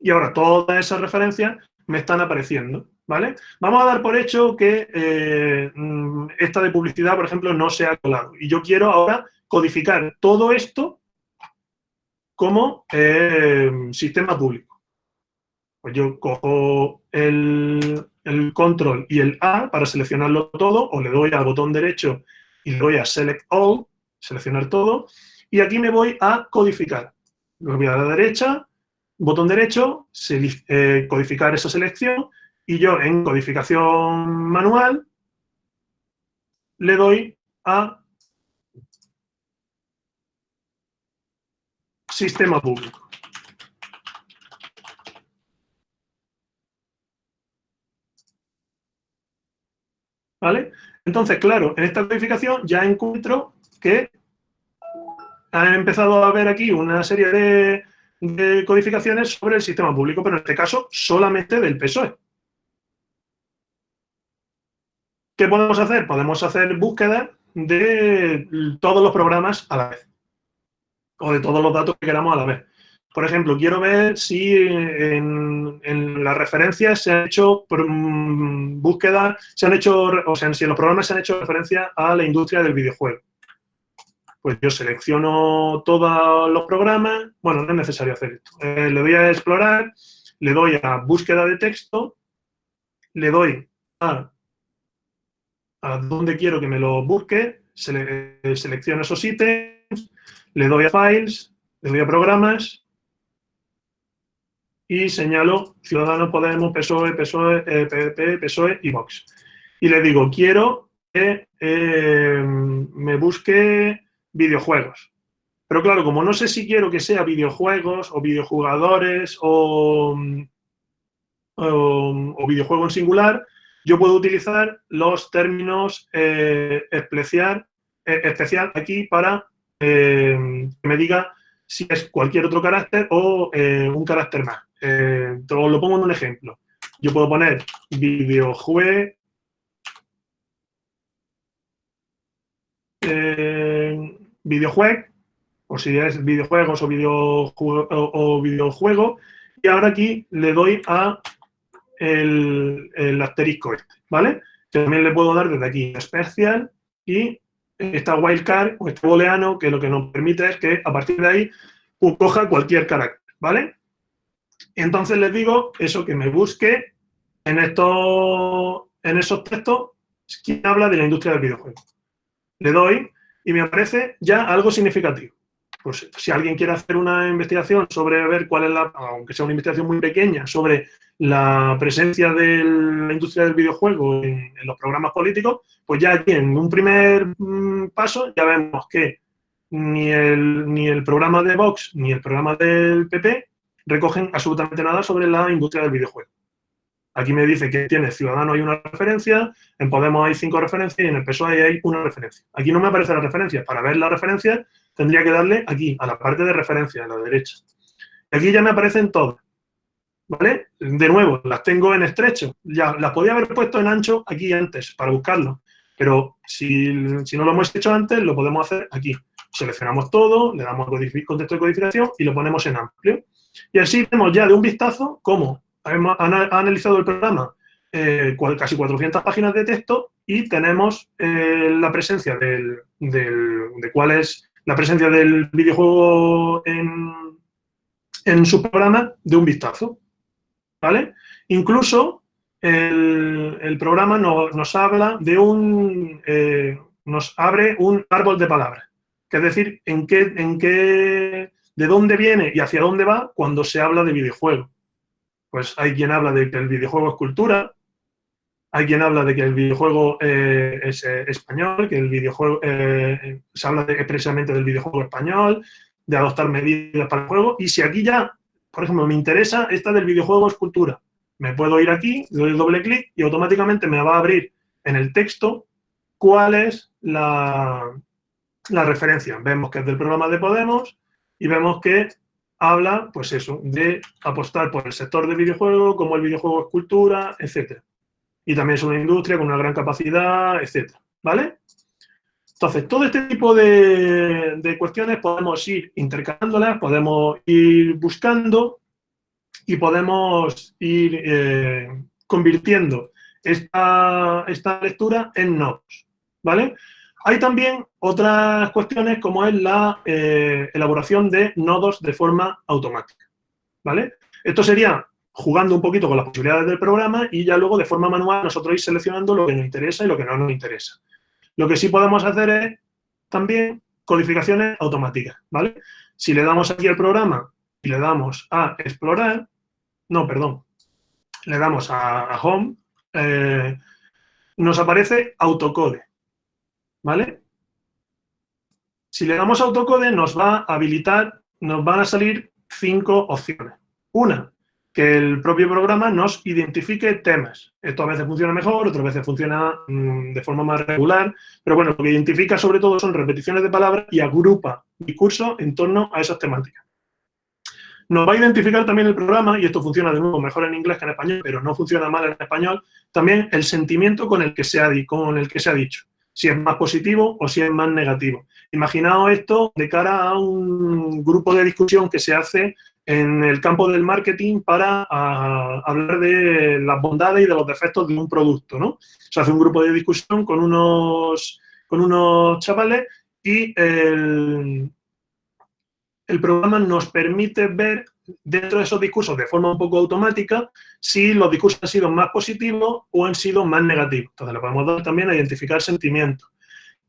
Y ahora todas esas referencias me están apareciendo, ¿vale? Vamos a dar por hecho que eh, mm, esta de publicidad, por ejemplo, no se ha colado. Y yo quiero ahora codificar todo esto como eh, sistema público. Pues yo cojo el, el, control y el A para seleccionarlo todo, o le doy al botón derecho y le doy a Select All, seleccionar todo, y aquí me voy a codificar. Lo voy a la derecha, botón derecho, eh, codificar esa selección, y yo en codificación manual le doy a sistema público. ¿Vale? Entonces, claro, en esta codificación ya encuentro que han empezado a haber aquí una serie de, de codificaciones sobre el sistema público, pero en este caso solamente del PSOE. ¿Qué podemos hacer? Podemos hacer búsqueda de todos los programas a la vez o de todos los datos que queramos a la vez. Por ejemplo, quiero ver si en, las referencias se han hecho búsquedas, se han hecho, o sea, si en los programas se han hecho referencia a la industria del videojuego. Pues yo selecciono todos los programas, bueno, no es necesario hacer esto. Eh, le doy a explorar, le doy a búsqueda de texto, le doy a, a dónde quiero que me lo busque, selecciono esos ítems, le doy a Files, le doy a Programas y señalo Ciudadanos Podemos, PSOE, PSOE, PP, PSOE y Vox. Y le digo, quiero que eh, me busque videojuegos. Pero claro, como no sé si quiero que sea videojuegos o videojugadores o, o, videojuego en singular, yo puedo utilizar los términos eh, especial, eh, especial aquí para eh, que me diga si es cualquier otro carácter o eh, un carácter más. Eh, lo pongo en un ejemplo. Yo puedo poner videojuego, eh, o si es videojuegos o, videojuego, o, videojuego, y ahora aquí le doy a el, asterisco este, ¿vale? También le puedo dar desde aquí especial y esta wildcard o este booleano que lo que nos permite es que a partir de ahí coja cualquier carácter, ¿vale? Entonces les digo eso, que me busque en, estos, en esos textos quién habla de la industria del videojuego. Le doy y me aparece ya algo significativo. Pues si alguien quiere hacer una investigación sobre ver cuál es la, aunque sea una investigación muy pequeña, sobre la presencia de la industria del videojuego en, los programas políticos, pues ya aquí en un primer mm, paso ya vemos que ni el, ni el programa de Vox ni el programa del PP recogen absolutamente nada sobre la industria del videojuego. Aquí me dice que tiene Ciudadano hay una referencia, en Podemos hay cinco referencias y en el PSOE hay una referencia. Aquí no me aparece la referencia. Para ver la referencia tendría que darle aquí, a la parte de referencia, a la derecha. Aquí ya me aparecen todas. ¿vale? De nuevo, las tengo en estrecho. Ya las podía haber puesto en ancho aquí antes para buscarlo, pero si, no lo hemos hecho antes, lo podemos hacer aquí. Seleccionamos todo, le damos contexto de codificación y lo ponemos en amplio. Y así vemos ya de un vistazo cómo hemos analizado el programa eh, casi 400 páginas de texto y tenemos eh, la presencia del, de cuál la presencia del videojuego en, su programa de un vistazo. ¿vale? Incluso el, programa nos habla de un, eh, nos abre un árbol de palabras, es decir, en qué, en qué, de dónde viene y hacia dónde va cuando se habla de videojuego. Pues hay quien habla de que el videojuego es cultura, hay quien habla de que el videojuego eh, es eh, español, que el videojuego se habla de, precisamente del videojuego español, de adoptar medidas para el juego, y si aquí ya por ejemplo, me interesa esta del videojuego escultura. Me puedo ir aquí, doy doble clic y automáticamente me va a abrir en el texto cuál es la, la referencia. Vemos que es del programa de Podemos y vemos que habla, pues eso, de apostar por el sector del videojuego, como el videojuego es cultura, etc. Y también es una industria con una gran capacidad, etc. ¿Vale? Entonces, todo este tipo de, cuestiones podemos ir intercalándolas, podemos ir buscando y podemos ir eh, convirtiendo esta, esta, lectura en nodos, ¿vale? Hay también otras cuestiones como es la eh, elaboración de nodos de forma automática, ¿vale? Esto sería jugando un poquito con las posibilidades del programa y ya luego de forma manual nosotros ir seleccionando lo que nos interesa y lo que no nos interesa. Lo que sí podemos hacer es también codificaciones automáticas, ¿vale? Si le damos aquí al programa y le damos a explorar, no, perdón, le damos a, home, eh, nos aparece autocode, ¿vale? Si le damos autocode nos va a habilitar, nos van a salir cinco opciones. Una, que el propio programa nos identifique temas. Esto a veces funciona mejor, otras veces funciona mm, de forma más regular, pero bueno, lo que identifica sobre todo son repeticiones de palabras y agrupa discurso en torno a esas temáticas. Nos va a identificar también el programa, y esto funciona de nuevo mejor en inglés que en español, pero no funciona mal en español, también el sentimiento con el que se ha, con el que se ha dicho, si es más positivo o si es más negativo. Imaginaos esto de cara a un grupo de discusión que se hace en el campo del marketing para hablar de las bondades y de los defectos de un producto, ¿no? Se hace un grupo de discusión con unos, con unos chavales y el, el programa nos permite ver dentro de esos discursos de forma un poco automática si los discursos han sido más positivos o han sido más negativos. Entonces le podemos dar también a identificar sentimientos.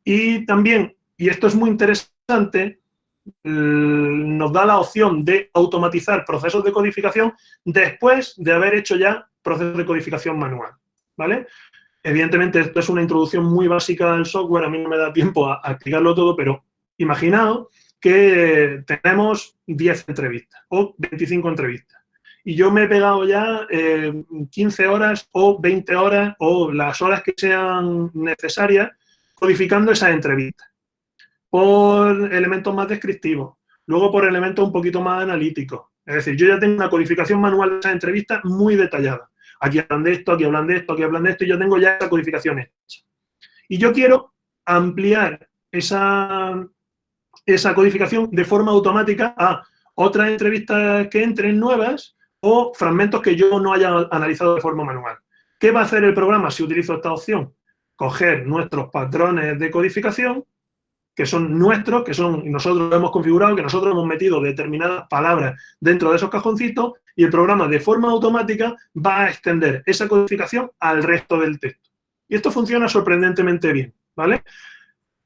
Y también, y esto es muy interesante, nos da la opción de automatizar procesos de codificación después de haber hecho ya procesos de codificación manual, ¿vale? Evidentemente, esto es una introducción muy básica del software, a mí no me da tiempo a, explicarlo todo, pero imaginaos que tenemos 10 entrevistas o 25 entrevistas y yo me he pegado ya 15 eh, horas o 20 horas o las horas que sean necesarias codificando esas entrevistas por elementos más descriptivos, luego por elementos un poquito más analíticos. Es decir, yo ya tengo una codificación manual de esa entrevista muy detallada. Aquí hablan de esto, aquí hablan de esto, aquí hablan de esto, y yo tengo ya esa codificación hecha. Y yo quiero ampliar esa, esa codificación de forma automática a otras entrevistas que entren nuevas o fragmentos que yo no haya analizado de forma manual. ¿Qué va a hacer el programa si utilizo esta opción? Coger nuestros patrones de codificación que son nuestros, que son nosotros hemos configurado, que nosotros hemos metido determinadas palabras dentro de esos cajoncitos y el programa de forma automática va a extender esa codificación al resto del texto. Y esto funciona sorprendentemente bien, ¿vale?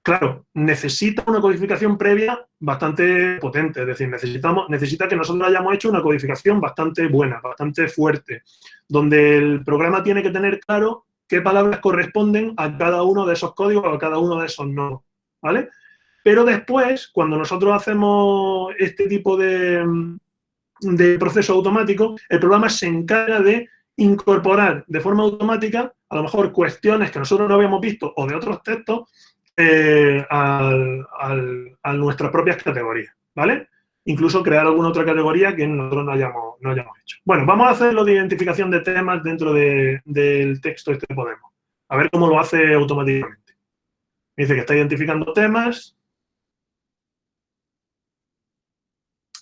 Claro, necesita una codificación previa bastante potente, es decir, necesitamos, necesita que nosotros hayamos hecho una codificación bastante buena, bastante fuerte, donde el programa tiene que tener claro qué palabras corresponden a cada uno de esos códigos, a cada uno de esos nodos, ¿vale? Pero después, cuando nosotros hacemos este tipo de, proceso automático, el programa se encarga de incorporar de forma automática, a lo mejor, cuestiones que nosotros no habíamos visto o de otros textos eh, a nuestras propias categorías, ¿vale? Incluso crear alguna otra categoría que nosotros no hayamos, no hayamos hecho. Bueno, vamos a hacer lo de identificación de temas dentro del texto este Podemos. A ver cómo lo hace automáticamente. dice que está identificando temas,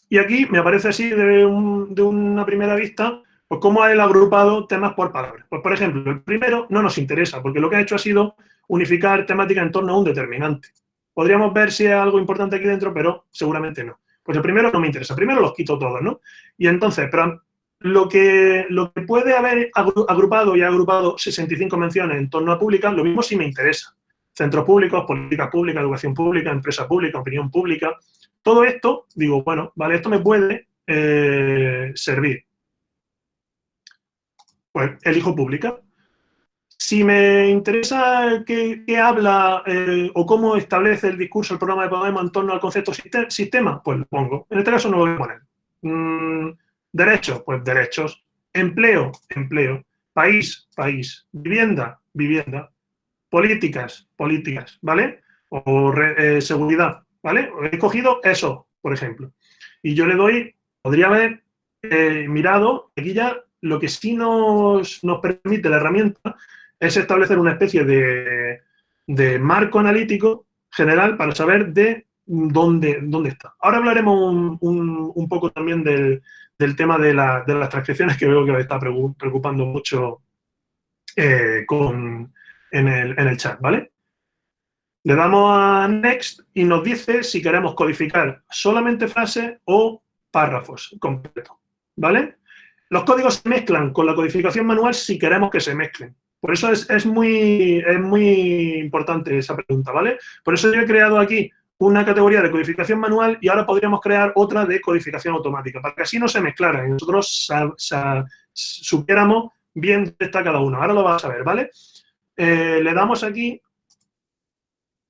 Y aquí me aparece así de, una primera vista, pues cómo ha él agrupado temas por palabras. Pues, por ejemplo, el primero no nos interesa, porque lo que ha hecho ha sido unificar temática en torno a un determinante. Podríamos ver si hay algo importante aquí dentro, pero seguramente no. Pues el primero no me interesa. Primero los quito todos, ¿no? Y entonces, pero lo que, lo que puede haber agrupado y ha agrupado 65 menciones en torno a pública, lo mismo si me interesa. Centros públicos, políticas públicas, educación pública, empresa pública, opinión pública, todo esto, digo, bueno, vale, esto me puede eh, servir. Pues elijo pública. Si me interesa qué, habla eh, o cómo establece el discurso el programa de Podemos en torno al concepto sistema, pues lo pongo. En este caso no lo voy a poner. Mm, derechos, pues derechos. Empleo, empleo. País, país. Vivienda, vivienda. Políticas, políticas, ¿vale? O eh, seguridad, ¿vale? He cogido eso, por ejemplo. Y yo le doy, podría haber eh, mirado, aquí ya lo que sí nos, permite la herramienta es establecer una especie de, marco analítico general para saber de dónde, dónde está. Ahora hablaremos un, poco también del, tema de, las transcripciones que veo que está preocupando mucho eh, en, el, chat, ¿vale? Le damos a Next y nos dice si queremos codificar solamente frase o párrafos completos, ¿vale? Los códigos se mezclan con la codificación manual si queremos que se mezclen. Por eso es, muy, importante esa pregunta, ¿vale? Por eso yo he creado aquí una categoría de codificación manual y ahora podríamos crear otra de codificación automática, para que así no se mezclaran y nosotros supiéramos bien dónde está cada uno. Ahora lo vamos a ver, ¿vale? Eh, le damos aquí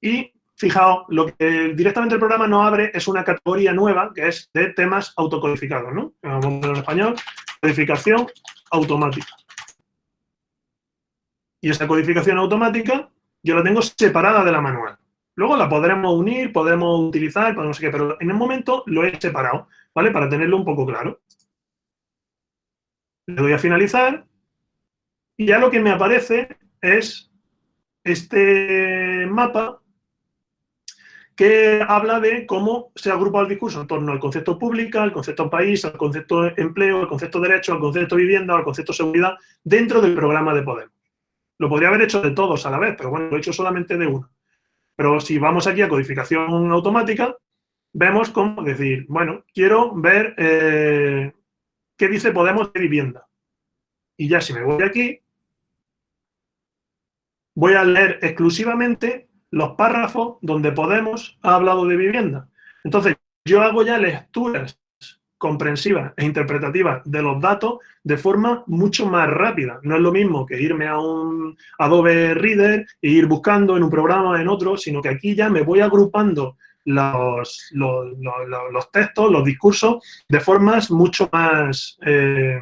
y fijaos, lo que directamente el programa nos abre es una categoría nueva que es de temas autocodificados, ¿no? Vamos a en español, codificación automática. Y esa codificación automática yo la tengo separada de la manual. Luego la podremos unir, podemos utilizar, no sé qué, pero en el momento lo he separado, ¿vale? Para tenerlo un poco claro. Le doy a finalizar y ya lo que me aparece es este mapa que habla de cómo se agrupa el discurso en torno al concepto pública, al concepto país, al concepto empleo, al concepto derecho, al concepto vivienda, al concepto seguridad, dentro del programa de Podemos. Lo podría haber hecho de todos a la vez, pero bueno, lo he hecho solamente de uno. Pero si vamos aquí a codificación automática, vemos cómo decir, bueno, quiero ver eh, qué dice Podemos de vivienda. Y ya si me voy aquí, voy a leer exclusivamente los párrafos donde Podemos ha hablado de vivienda. Entonces, yo hago ya lecturas comprensivas e interpretativas de los datos de forma mucho más rápida. No es lo mismo que irme a un Adobe Reader e ir buscando en un programa, en otro, sino que aquí ya me voy agrupando los, los, textos, los discursos, de formas mucho más, eh,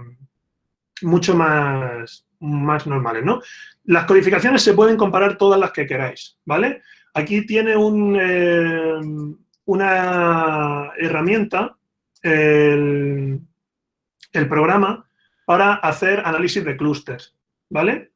mucho más, más normales, ¿no? Las codificaciones se pueden comparar todas las que queráis, ¿vale? Aquí tiene un, eh, una herramienta el, programa para hacer análisis de clústeres, ¿vale?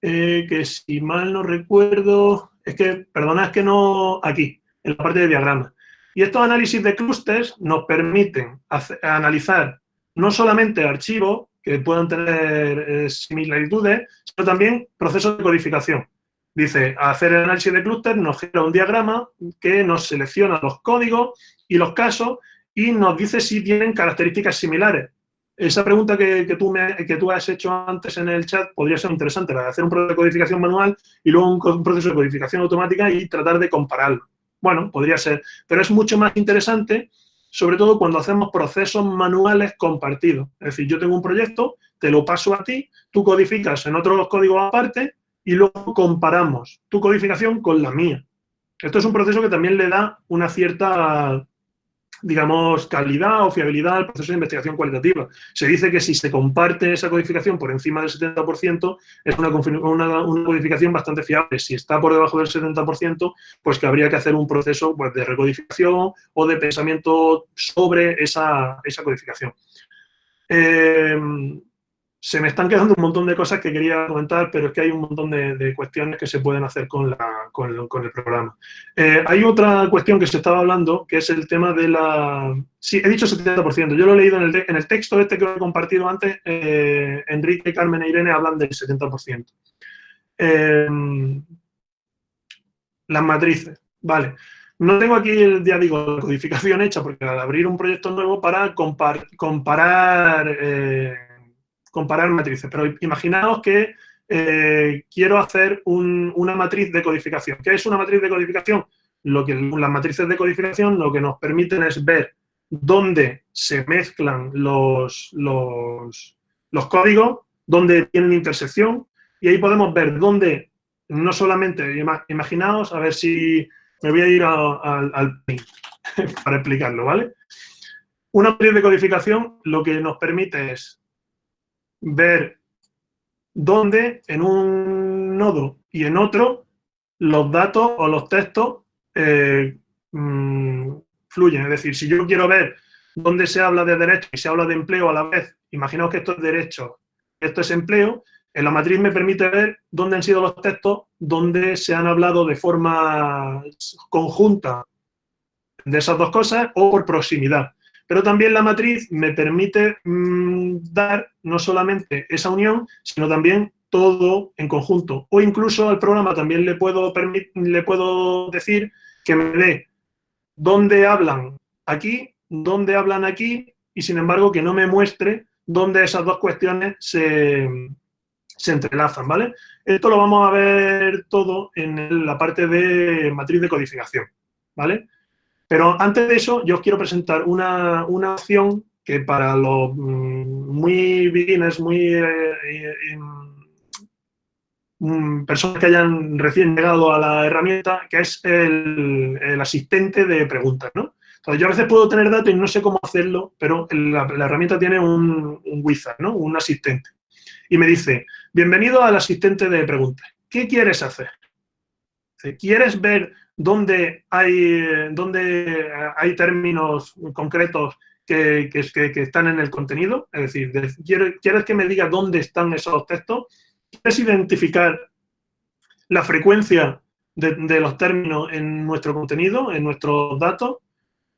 Eh, que si mal no recuerdo, es que, perdona, es que no, aquí, en la parte de diagrama. Y estos análisis de clústeres nos permiten analizar no solamente archivos que puedan tener eh, similitudes, sino también procesos de codificación. Dice, hacer el análisis de clúster nos genera un diagrama que nos selecciona los códigos y los casos y nos dice si tienen características similares. Esa pregunta que, tú me, que tú has hecho antes en el chat podría ser interesante, la de hacer un proceso de codificación manual y luego un proceso de codificación automática y tratar de compararlo. Bueno, podría ser, pero es mucho más interesante, sobre todo cuando hacemos procesos manuales compartidos. Es decir, yo tengo un proyecto, te lo paso a ti, tú codificas en otros códigos aparte y luego comparamos tu codificación con la mía. Esto es un proceso que también le da una cierta digamos, calidad o fiabilidad al proceso de investigación cualitativa. Se dice que si se comparte esa codificación por encima del 70%, es una, codificación bastante fiable. Si está por debajo del 70%, pues que habría que hacer un proceso pues, de recodificación o de pensamiento sobre esa, esa codificación. Eh, se me están quedando un montón de cosas que quería comentar, pero es que hay un montón de, cuestiones que se pueden hacer con, la, con, el programa. Eh, hay otra cuestión que se estaba hablando, que es el tema de la... Sí, he dicho 70%. Yo lo he leído en el, en el texto este que he compartido antes. Eh, Enrique, Carmen e Irene hablan del 70%. Em, las matrices. Vale. No tengo aquí, ya digo, la codificación hecha, porque al abrir un proyecto nuevo para comparar... Comparar matrices, pero imaginaos que eh, quiero hacer una matriz de codificación. ¿Qué es una matriz de codificación? Lo que, las matrices de codificación lo que nos permiten es ver dónde se mezclan los, los, códigos, dónde tienen intersección, y ahí podemos ver dónde, no solamente, imaginaos, a ver si me voy a ir al, al para explicarlo, ¿vale? Una matriz de codificación lo que nos permite es ver dónde en un nodo y en otro los datos o los textos eh, mm, fluyen. Es decir, si yo quiero ver dónde se habla de derecho y se habla de empleo a la vez, imaginaos que esto es derecho, esto es empleo, En la matriz me permite ver dónde han sido los textos, dónde se han hablado de forma conjunta de esas dos cosas o por proximidad. Pero también la matriz me permite mm, dar no solamente esa unión, sino también todo en conjunto. O incluso al programa también le puedo, le puedo decir que me dé dónde hablan aquí, dónde hablan aquí, y sin embargo que no me muestre dónde esas dos cuestiones se, se entrelazan, ¿vale? Esto lo vamos a ver todo en la parte de matriz de codificación, ¿vale? Pero antes de eso, yo os quiero presentar una, una opción que para los mm, muy beginners, muy eh, eh, mm, personas que hayan recién llegado a la herramienta, que es el, el asistente de preguntas, ¿no? Entonces, yo a veces puedo tener datos y no sé cómo hacerlo, pero la, herramienta tiene un, un, wizard, ¿no? Un asistente. Y me dice, bienvenido al asistente de preguntas. ¿Qué quieres hacer? ¿Quieres ver dónde hay, dónde hay términos concretos que, que, están en el contenido? Es decir, ¿quieres que me diga dónde están esos textos? ¿Quieres identificar la frecuencia de, los términos en nuestro contenido, en nuestros datos?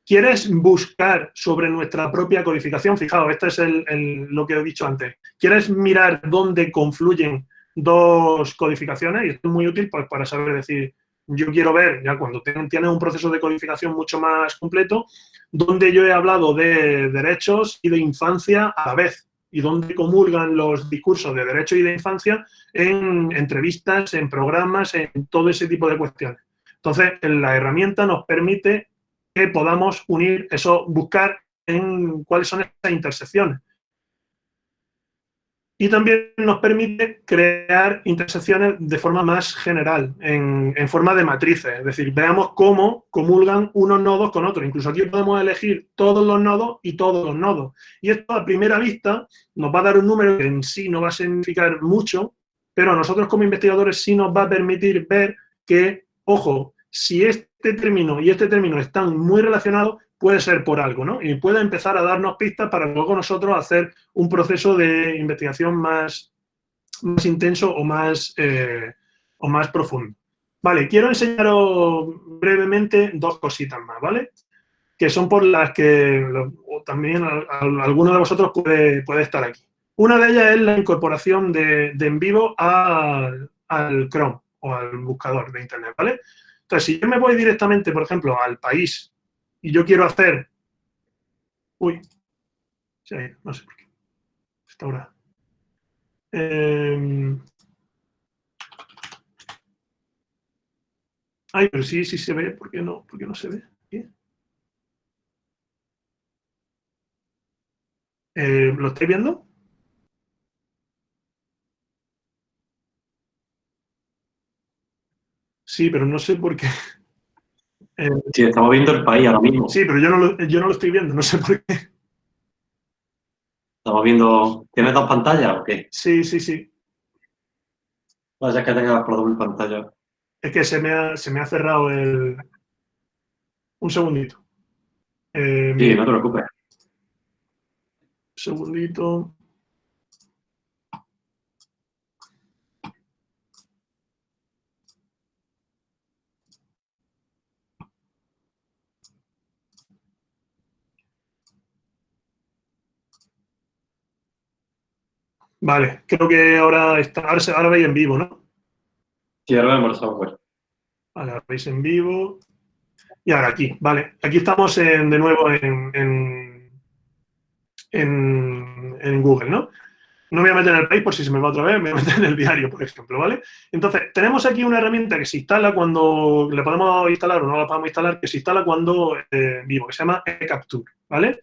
¿Quieres buscar sobre nuestra propia codificación? Fijaos, esto es lo que he dicho antes. ¿Quieres mirar dónde confluyen dos codificaciones? Y esto es muy útil pues, para saber decir, yo quiero ver, ya cuando tienes un proceso de codificación mucho más completo, dónde yo he hablado de derechos y de infancia a la vez y dónde comulgan los discursos de derecho y de infancia en entrevistas, en programas, en todo ese tipo de cuestiones. Entonces, la herramienta nos permite que podamos unir eso, buscar en cuáles son esas intersecciones. Y también nos permite crear intersecciones de forma más general, en, forma de matrices. Es decir, veamos cómo comulgan unos nodos con otros. Incluso aquí podemos elegir todos los nodos y todos los nodos. Y esto a primera vista nos va a dar un número que en sí no va a significar mucho, pero a nosotros como investigadores sí nos va a permitir ver que, ojo, si este término y este término están muy relacionados, puede ser por algo, ¿no? Y puede empezar a darnos pistas para luego nosotros hacer un proceso de investigación más, más intenso o más, eh, o más profundo. Vale, quiero enseñaros brevemente dos cositas más, ¿vale? Que son por las que también alguno de vosotros puede, puede, estar aquí. Una de ellas es la incorporación de, en vivo al Chrome o al buscador de Internet, ¿vale? Entonces, si yo me voy directamente, por ejemplo, al país y yo quiero hacer... Uy, no sé por qué. Está ahora. Eh... Ay, pero sí, sí se ve. ¿Por qué no, ¿Por qué no se ve? Eh, ¿Lo estáis viendo? Sí, pero no sé por qué. Eh, sí, estamos viendo el país ahora mismo. Sí, pero yo no, lo, yo no lo estoy viendo, no sé por qué. Estamos viendo... ¿Tienes dos pantallas o qué? Sí, sí, sí. Vaya que tengas por doble pantalla. Es que se me ha, se me ha cerrado el... Un segundito. Eh, sí, no te preocupes. Un segundito. Vale, creo que ahora está, ahora, veis en vivo, ¿no? Sí, ahora vemos el software. Vale, ahora veis en vivo. Y ahora aquí, vale. Aquí estamos de nuevo en, en, Google, ¿no? No me voy a meter en el país por si se me va otra vez, me voy a meter en el diario, por ejemplo, ¿vale? Entonces, tenemos aquí una herramienta que se instala cuando, le podemos instalar o no la podemos instalar, que se instala cuando eh, vivo, que se llama eCapture, ¿vale?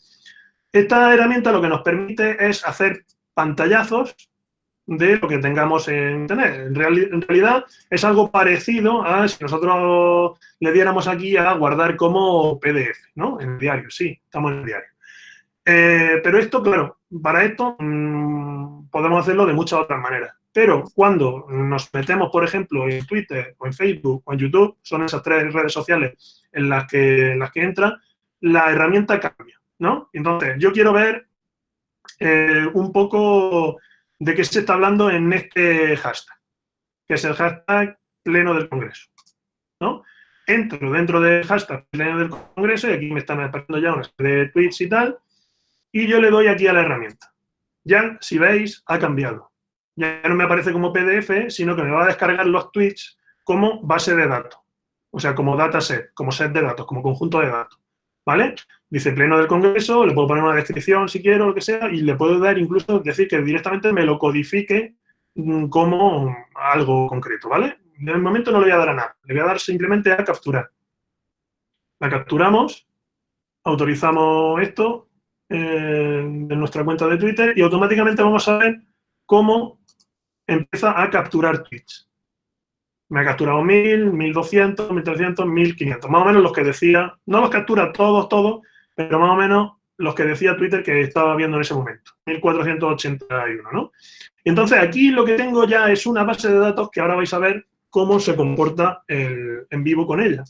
Esta herramienta lo que nos permite es hacer pantallazos de lo que tengamos en Internet. En, realidad es algo parecido a si nosotros le diéramos aquí a guardar como PDF, ¿no? En el diario, sí, estamos en el diario. Eh, pero esto, claro, para esto mm, podemos hacerlo de muchas otras maneras. Pero cuando nos metemos, por ejemplo, en Twitter o en Facebook o en YouTube, son esas tres redes sociales en las que, en las que entra, la herramienta cambia, ¿no? Entonces, yo quiero ver eh, un poco de qué se está hablando en este hashtag, que es el hashtag pleno del Congreso. ¿no? Entro dentro del hashtag pleno del Congreso y aquí me están apareciendo ya una serie de tweets y tal, y yo le doy aquí a la herramienta. Ya, si veis, ha cambiado. Ya no me aparece como PDF, sino que me va a descargar los tweets como base de datos. O sea, como dataset, como set de datos, como conjunto de datos. ¿Vale? Dice pleno del Congreso, le puedo poner una descripción si quiero, lo que sea, y le puedo dar incluso, decir que directamente me lo codifique mm, como algo concreto, ¿vale? El momento no le voy a dar a nada, le voy a dar simplemente a capturar. La capturamos, autorizamos esto eh, en nuestra cuenta de Twitter y automáticamente vamos a ver cómo empieza a capturar tweets. Me ha capturado 1000, 1200, 1300, 1500. Más o menos los que decía, no los captura todos, todos, pero más o menos los que decía Twitter que estaba viendo en ese momento. 1481, ¿no? Entonces aquí lo que tengo ya es una base de datos que ahora vais a ver cómo se comporta el en vivo con ella.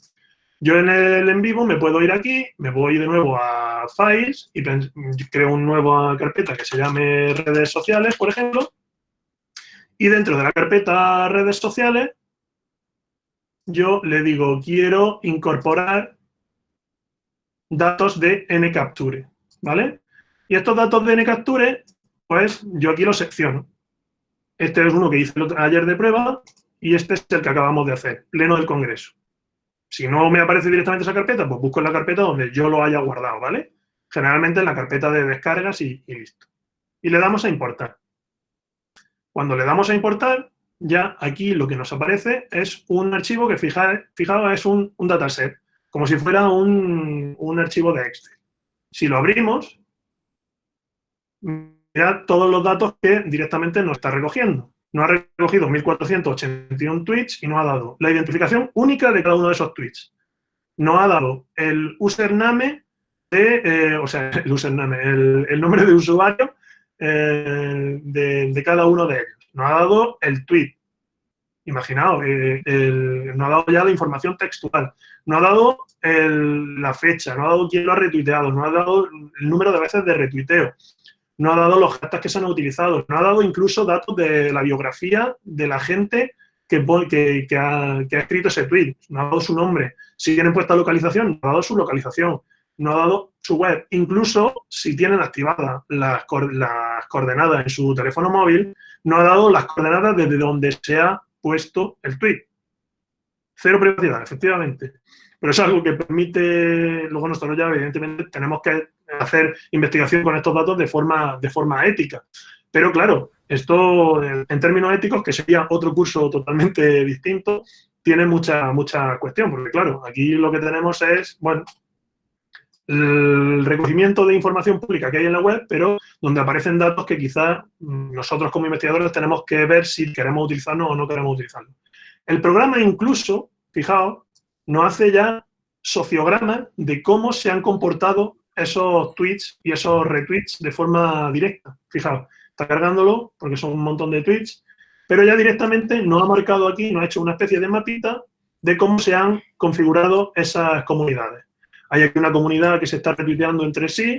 Yo en el en vivo me puedo ir aquí, me voy de nuevo a Files y creo una nueva carpeta que se llame redes sociales, por ejemplo. Y dentro de la carpeta redes sociales yo le digo, quiero incorporar datos de NCapture, ¿vale? Y estos datos de NCapture, pues yo aquí los secciono. Este es uno que hice ayer de prueba y este es el que acabamos de hacer, pleno del Congreso. Si no me aparece directamente esa carpeta, pues busco en la carpeta donde yo lo haya guardado, ¿vale? Generalmente en la carpeta de descargas y, y listo. Y le damos a importar. Cuando le damos a importar, ya aquí lo que nos aparece es un archivo que, fijaos, es un, dataset, como si fuera un, archivo de Excel. Si lo abrimos, mira todos los datos que directamente nos está recogiendo. Nos ha recogido 1.481 tweets y nos ha dado la identificación única de cada uno de esos tweets. Nos ha dado el username de, eh, o sea, el username, el, nombre de usuario eh, de cada uno de ellos nos ha dado el tweet. Imaginaos, eh, nos ha dado ya la información textual, nos ha dado la fecha, nos ha dado quién lo ha retuiteado, nos ha dado el número de veces de retuiteo, nos ha dado los hashtags que se han utilizado, nos ha dado incluso datos de la biografía de la gente que, ha, escrito ese tweet, nos ha dado su nombre, si tienen puesta localización, nos ha dado su localización, nos ha dado su web, incluso si tienen activadas las, las coordenadas en su teléfono móvil, no ha dado las coordenadas desde donde se ha puesto el tweet. Cero privacidad, efectivamente. Pero es algo que permite, luego nosotros ya evidentemente tenemos que hacer investigación con estos datos de forma, de forma ética. Pero claro, esto en términos éticos, que sería otro curso totalmente distinto, tiene mucha, mucha cuestión, porque claro, aquí lo que tenemos es, bueno, el recogimiento de información pública que hay en la web, pero donde aparecen datos que quizás nosotros como investigadores tenemos que ver si queremos utilizarlo o no queremos utilizarlo. El programa incluso, fijaos, nos hace ya sociogramas de cómo se han comportado esos tweets y esos retweets de forma directa. Fijaos, está cargándolo porque son un montón de tweets, pero ya directamente nos ha marcado aquí, nos ha hecho una especie de mapita de cómo se han configurado esas comunidades. Hay aquí una comunidad que se está retuiteando entre sí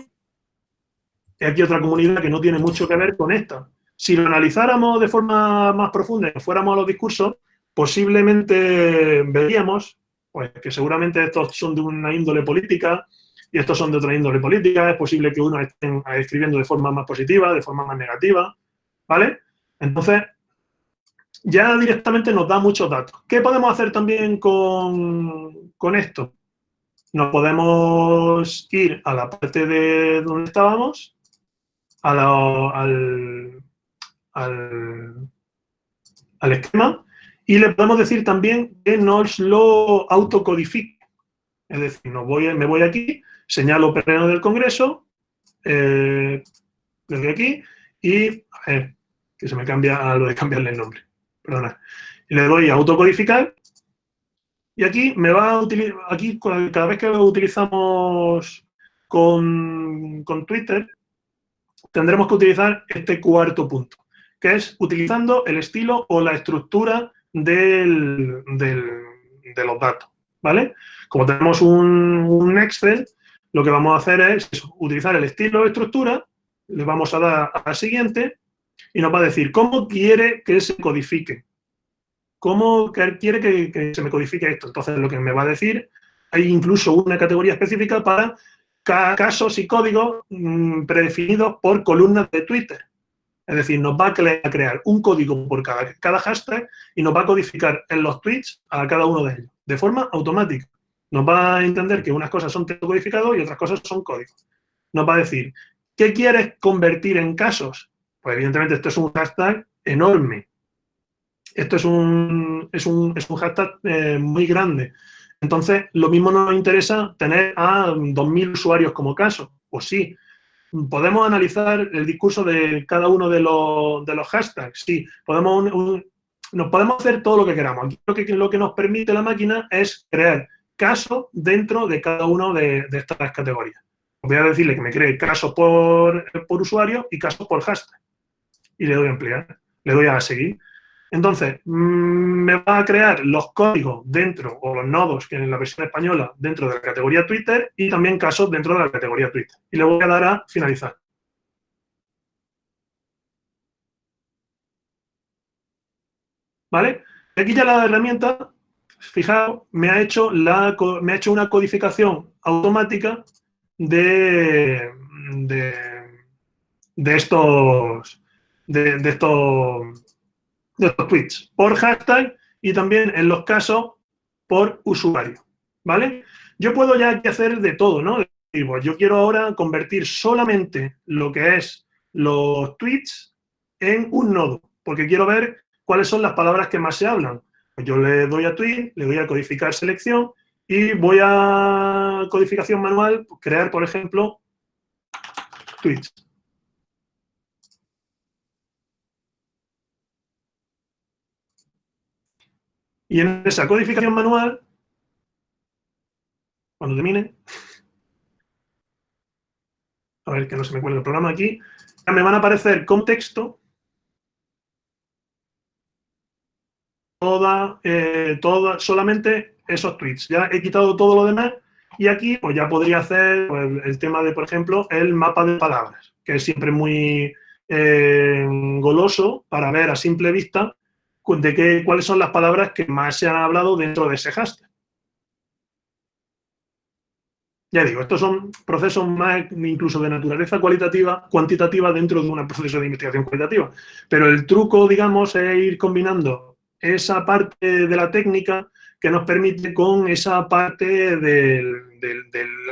y aquí otra comunidad que no tiene mucho que ver con esta. Si lo analizáramos de forma más profunda y fuéramos a los discursos, posiblemente veríamos pues, que seguramente estos son de una índole política y estos son de otra índole política. Es posible que uno estén escribiendo de forma más positiva, de forma más negativa, ¿vale? Entonces, ya directamente nos da muchos datos. ¿Qué podemos hacer también con, con esto? Nos podemos ir a la parte de donde estábamos, al, al, esquema, y le podemos decir también que nos lo autocodifique. Es decir, voy, me voy aquí, señalo pleno del Congreso, eh, desde aquí, y que se me cambia a lo de cambiarle el nombre. Perdona. Le doy a autocodificar y aquí me va a utilizar, aquí cada vez que lo utilizamos con, Twitter, tendremos que utilizar este cuarto punto, que es utilizando el estilo o la estructura del, de los datos, ¿vale? Como tenemos un, Excel, lo que vamos a hacer es utilizar el estilo o estructura, le vamos a dar a siguiente, y nos va a decir cómo quiere que se codifique. ¿Cómo quiere que, se me codifique esto? Entonces, lo que me va a decir, hay incluso una categoría específica para casos y códigos mm, predefinidos por columnas de Twitter. Es decir, nos va a crear un código por cada, cada hashtag y nos va a codificar en los tweets a cada uno de ellos, de forma automática. Nos va a entender que unas cosas son texto codificado y otras cosas son códigos. Nos va a decir, ¿qué quieres convertir en casos? Pues evidentemente esto es un hashtag enorme. Esto es un, es un, es un hashtag eh, muy grande. Entonces, lo mismo nos interesa tener a 2.000 usuarios como caso. Pues sí, ¿Podemos analizar el discurso de cada uno de los, de los hashtags? Sí, podemos nos podemos hacer todo lo que queramos. Aquí lo que, lo que nos permite la máquina es crear casos dentro de cada uno de, estas categorías. Voy a decirle que me cree casos por, por usuario y casos por hashtag. Y le doy a ampliar, le doy a seguir. Entonces, mm, me va a crear los códigos dentro, o los nodos, que en la versión española, dentro de la categoría Twitter, y también casos dentro de la categoría Twitter. Y le voy a dar a finalizar. ¿Vale? Aquí ya la herramienta, fijaos, me ha hecho, la, me ha hecho una codificación automática de, de, estos, de estos de los tweets por hashtag y también en los casos por usuario, ¿vale? Yo puedo ya hacer de todo, ¿no? yo quiero ahora convertir solamente lo que es los tweets en un nodo, porque quiero ver cuáles son las palabras que más se hablan. Pues yo le doy a tweet, le doy a codificar selección y voy a codificación manual, crear, por ejemplo, tweets. Y en esa codificación manual, cuando termine, a ver que no se me cuelgue el programa aquí, me van a aparecer con texto toda, eh, toda, solamente esos tweets. Ya he quitado todo lo demás y aquí pues ya podría hacer pues, el tema de, por ejemplo, el mapa de palabras, que es siempre muy eh, goloso para ver a simple vista de qué, cuáles son las palabras que más se han hablado dentro de ese hashtag. Ya digo, estos son procesos más incluso de naturaleza cualitativa, cuantitativa dentro de un proceso de investigación cualitativa. Pero el truco, digamos, es ir combinando esa parte de la técnica que nos permite con esa parte del,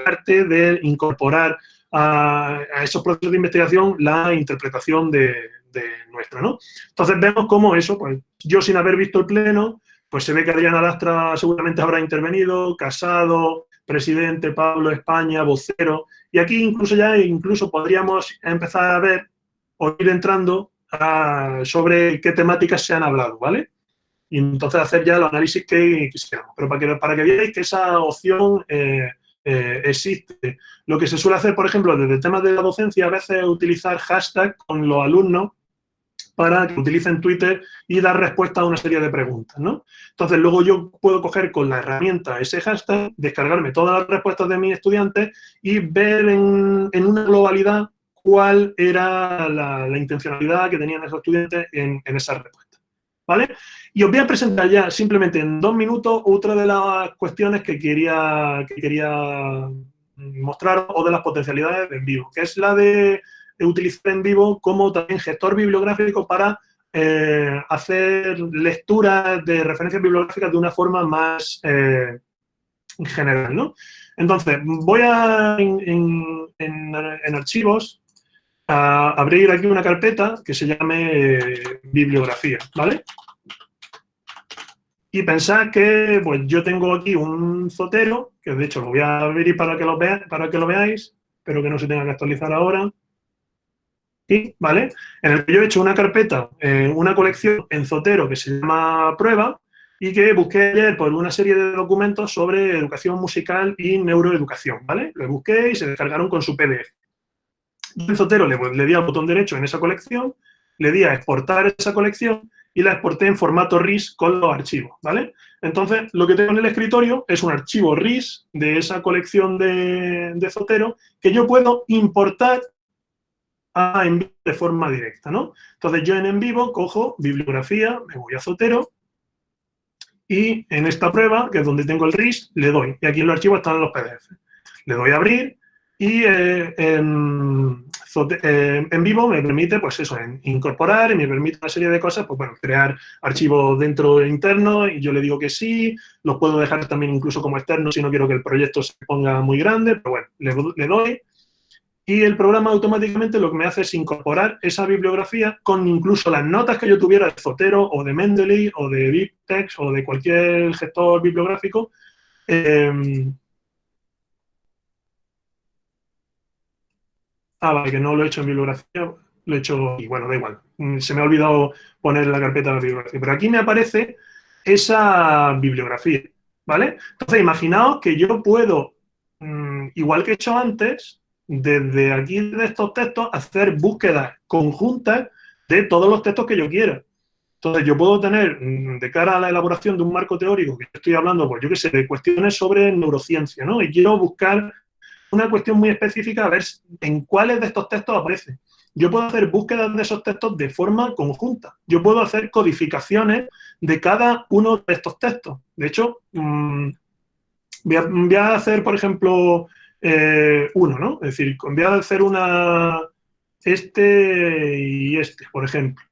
arte de incorporar a, esos procesos de investigación la interpretación de, de nuestra, ¿no? Entonces vemos cómo eso, pues yo sin haber visto el pleno, pues se ve que Adriana Lastra seguramente habrá intervenido, Casado, presidente, Pablo España, vocero, y aquí incluso ya incluso podríamos empezar a ver o ir entrando sobre qué temáticas se han hablado, ¿vale? Y entonces hacer ya el análisis que quisiéramos. Pero para que, para que veáis que esa opción eh, eh, existe. Lo que se suele hacer, por ejemplo, desde el tema de la docencia, a veces es utilizar hashtag con los alumnos para que utilicen Twitter y dar respuesta a una serie de preguntas, ¿no? Entonces, luego yo puedo coger con la herramienta ese hashtag, descargarme todas las respuestas de mis estudiantes y ver en, una globalidad cuál era la, intencionalidad que tenían esos estudiantes en, en esa respuesta, ¿vale? Y os voy a presentar ya simplemente en dos minutos otra de las cuestiones que quería, que quería mostrar o de las potencialidades de en vivo, que es la de utilizar en vivo como también gestor bibliográfico para eh, hacer lecturas de referencias bibliográficas de una forma más eh, general, ¿no? Entonces, voy a, en, archivos, a abrir aquí una carpeta que se llame eh, bibliografía, ¿vale? Y pensad que pues, yo tengo aquí un zotero, que de hecho lo voy a abrir para que lo veáis, pero que no se tenga que actualizar ahora. ¿Vale? En el que yo he hecho una carpeta, eh, una colección en Zotero que se llama Prueba y que busqué ayer por una serie de documentos sobre educación musical y neuroeducación, ¿vale? Lo busqué y se descargaron con su PDF. en Zotero le, le di al botón derecho en esa colección, le di a exportar esa colección y la exporté en formato RIS con los archivos, ¿vale? Entonces, lo que tengo en el escritorio es un archivo RIS de esa colección de, de Zotero que yo puedo importar a en vivo de forma directa, ¿no? Entonces yo en en vivo cojo bibliografía, me voy a Zotero y en esta prueba, que es donde tengo el RIS, le doy. Y aquí en los archivos están los PDF. Le doy a abrir y eh, en, eh, en, vivo me permite, pues eso, incorporar y me permite una serie de cosas, pues bueno, crear archivos dentro interno y yo le digo que sí, los puedo dejar también incluso como externos si no quiero que el proyecto se ponga muy grande, pero bueno, le doy y el programa automáticamente lo que me hace es incorporar esa bibliografía con incluso las notas que yo tuviera de Zotero o de Mendeley o de BibTeX o de cualquier gestor bibliográfico. Eh, Ah, vale, que no lo he hecho en bibliografía, lo he hecho, y bueno, da igual. Mm, se me ha olvidado poner la carpeta de la bibliografía. Pero aquí me aparece esa bibliografía, ¿vale? Entonces, imaginaos que yo puedo, mm, igual que he hecho antes, desde aquí, de estos textos, hacer búsquedas conjuntas de todos los textos que yo quiera. Entonces, yo puedo tener, mm, de cara a la elaboración de un marco teórico, que estoy hablando, pues yo qué sé, de cuestiones sobre neurociencia, ¿no? Y quiero buscar una cuestión muy específica a ver en cuáles de estos textos aparece. Yo puedo hacer búsquedas de esos textos de forma conjunta. Yo puedo hacer codificaciones de cada uno de estos textos. De hecho, mm, voy, a, hacer, por ejemplo, eh, uno, ¿no? Es decir, voy a hacer una este y este, por ejemplo.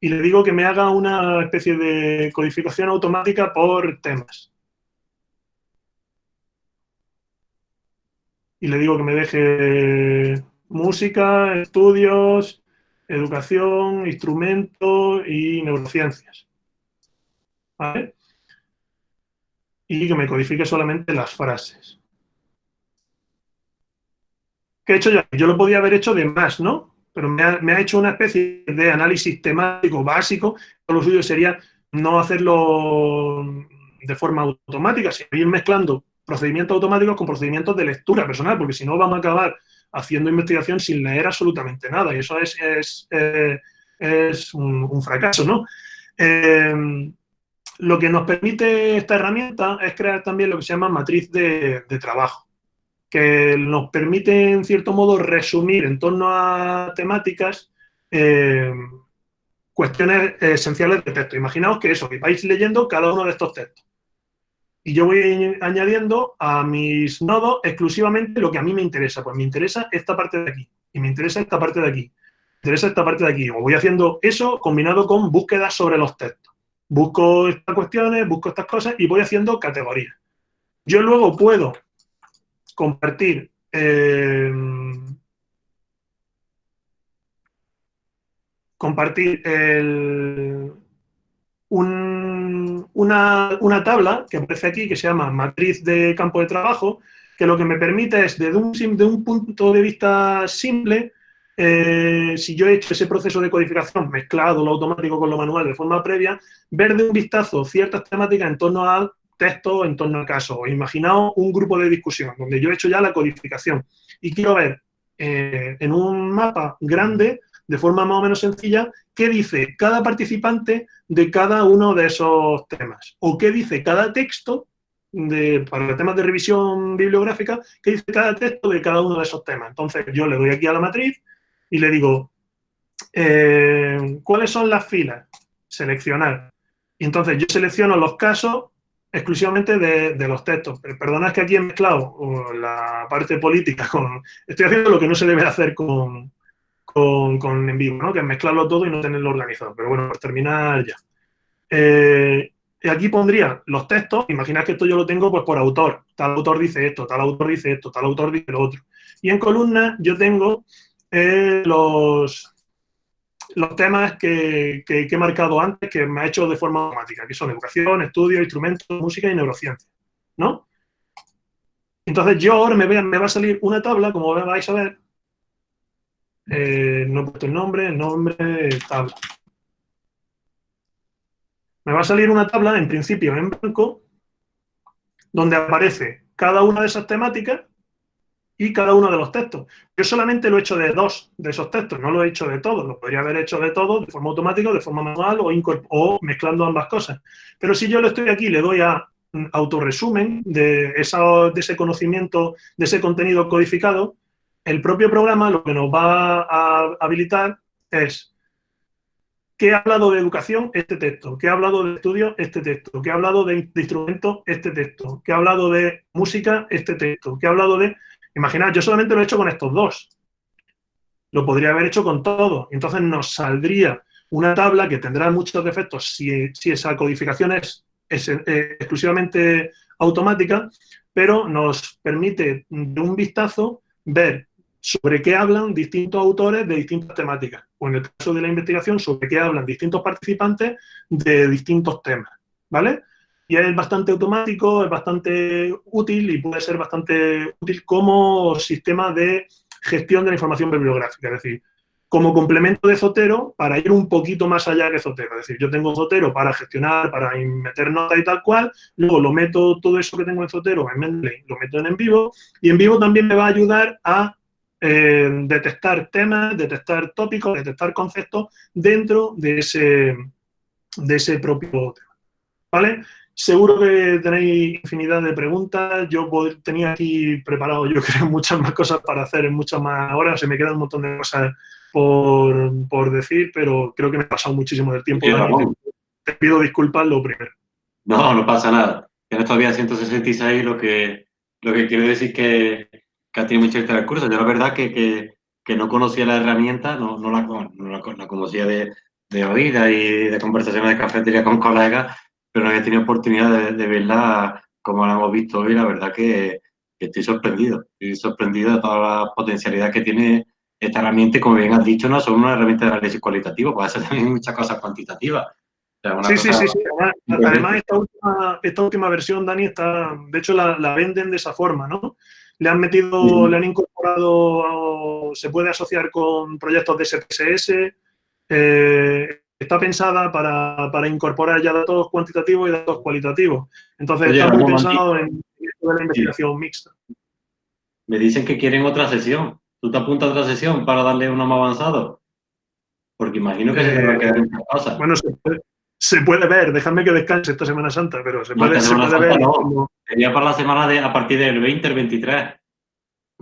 Y le digo que me haga una especie de codificación automática por temas. y le digo que me deje música, estudios, educación, instrumentos y neurociencias. ¿Vale? Y que me codifique solamente las frases. ¿Qué he hecho yo? Yo lo podía haber hecho de más, ¿no? Pero me ha, hecho una especie de análisis temático básico. Lo suyo sería no hacerlo de forma automática, sino ir mezclando procedimientos automáticos con procedimientos de lectura personal, porque si no vamos a acabar haciendo investigación sin leer absolutamente nada, y eso es, eh, un, fracaso, ¿no? Eh, lo que nos permite esta herramienta es crear también lo que se llama matriz de, trabajo, que nos permite, en cierto modo, resumir en torno a temáticas eh, cuestiones esenciales de texto. Imaginaos que eso, que vais leyendo cada uno de estos textos y yo voy añadiendo a mis nodos exclusivamente lo que a mí me interesa. Pues me interesa esta parte de aquí, y me interesa esta parte de aquí, me interesa esta parte de aquí. O voy haciendo eso combinado con búsquedas sobre los textos. Busco estas cuestiones, busco estas cosas y voy haciendo categorías. Yo luego puedo compartir eh, compartir el, una, tabla que aparece aquí que se llama matriz de campo de trabajo, que lo que me permite es, desde un, de un punto de vista simple, eh, si yo he hecho ese proceso de codificación mezclado lo automático con lo manual de forma previa, ver de un vistazo ciertas temáticas en torno al texto, en torno al caso. Imaginaos un grupo de discusión donde yo he hecho ya la codificación y quiero ver eh, en un mapa grande de forma más o menos sencilla qué dice cada participante de cada uno de esos temas o qué dice cada texto de, para temas de revisión bibliográfica, qué dice cada texto de cada uno de esos temas. Entonces yo le doy aquí a la matriz y le digo, eh, ¿cuáles son las filas? Seleccionar. Y entonces yo selecciono los casos exclusivamente de, los textos. Perdonad que aquí he mezclado la parte política con... Estoy haciendo lo que no se debe hacer con, con, en vivo, ¿no? que es mezclarlo todo y no tenerlo organizado. Pero bueno, por terminar ya. Eh, aquí pondría los textos, imaginad que esto yo lo tengo pues por autor, tal autor dice esto, tal autor dice esto, tal autor dice lo otro. Y en columna yo tengo eh, los, los temas que, he marcado antes, que me ha hecho de forma automática, que son educación, estudio, instrumentos, música y neurociencia, ¿no? Entonces yo ahora me, va a salir una tabla, como vais a ver, eh, no he puesto el nombre, el nombre, tabla. Me va a salir una tabla, en principio en blanco, donde aparece cada una de esas temáticas y cada uno de los textos. Yo solamente lo he hecho de dos de esos textos, no lo he hecho de todos. Lo podría haber hecho de todos, de forma automática, de forma manual o, mezclando ambas cosas. Pero si yo lo estoy aquí, le doy a autorresumen de, esa, de ese conocimiento, de ese contenido codificado, el propio programa lo que nos va a habilitar es que ha hablado de educación, este texto, que ha hablado de estudio, este texto, que ha hablado de, de instrumentos, este texto, que ha hablado de música, este texto, que ha hablado de... Imaginad, yo solamente lo he hecho con estos dos. Lo podría haber hecho con todo. Entonces nos saldría una tabla que tendrá muchos defectos si, esa codificación es, eh, exclusivamente automática, pero nos permite de un vistazo ver sobre qué hablan distintos autores de distintas temáticas, o en el caso de la investigación, sobre qué hablan distintos participantes de distintos temas, ¿vale? Y es bastante automático, es bastante útil y puede ser bastante útil como sistema de gestión de la información bibliográfica, es decir, como complemento de Zotero para ir un poquito más allá de Zotero. Es decir, yo tengo Zotero para gestionar, para meter notas y tal cual, luego lo meto todo eso que tengo en Zotero en Mendeley, lo meto en en vivo, y en vivo también me va a ayudar a eh, detectar temas, detectar tópicos, detectar conceptos dentro de ese, de ese propio tema. ¿Vale? Seguro que tenéis infinidad de preguntas. Yo tenía aquí preparado, yo creo, muchas más cosas para hacer en muchas más horas. Se me quedan un montón de cosas por, decir, pero creo que me he pasado muchísimo del tiempo. te, pido disculpas lo primero. No, no pasa nada. Tienes todavía 166, lo que, lo que quiero decir que que ha tenido mucho este recurso. Yo la verdad que, que, que, no conocía la herramienta, no, no, la, no la, conocía de, de oída y de conversaciones de cafetería con colegas, pero no había tenido oportunidad de, de verla como la hemos visto hoy. La verdad que, que, estoy sorprendido. Estoy sorprendido de toda la potencialidad que tiene esta herramienta como bien has dicho, no solo una herramienta de análisis cualitativo, puede ser también muchas cosas cuantitativas. sí, sí, sí, sí, Además, esta última, esta última versión, Dani, está, de hecho la, la, venden de esa forma, ¿no? Le han metido, le han incorporado, se puede asociar con proyectos de SPSS, eh, está pensada para, para, incorporar ya datos cuantitativos y datos cualitativos. Entonces, está muy pensado en, la investigación mixta. Me dicen que quieren otra sesión. ¿Tú te apuntas a otra sesión para darle uno más avanzado? Porque imagino que se va a quedar en casa. Bueno, se puede, se puede ver, déjame que descanse esta Semana Santa, pero se puede, ver. Sería para la semana de, a partir del 20, el 23.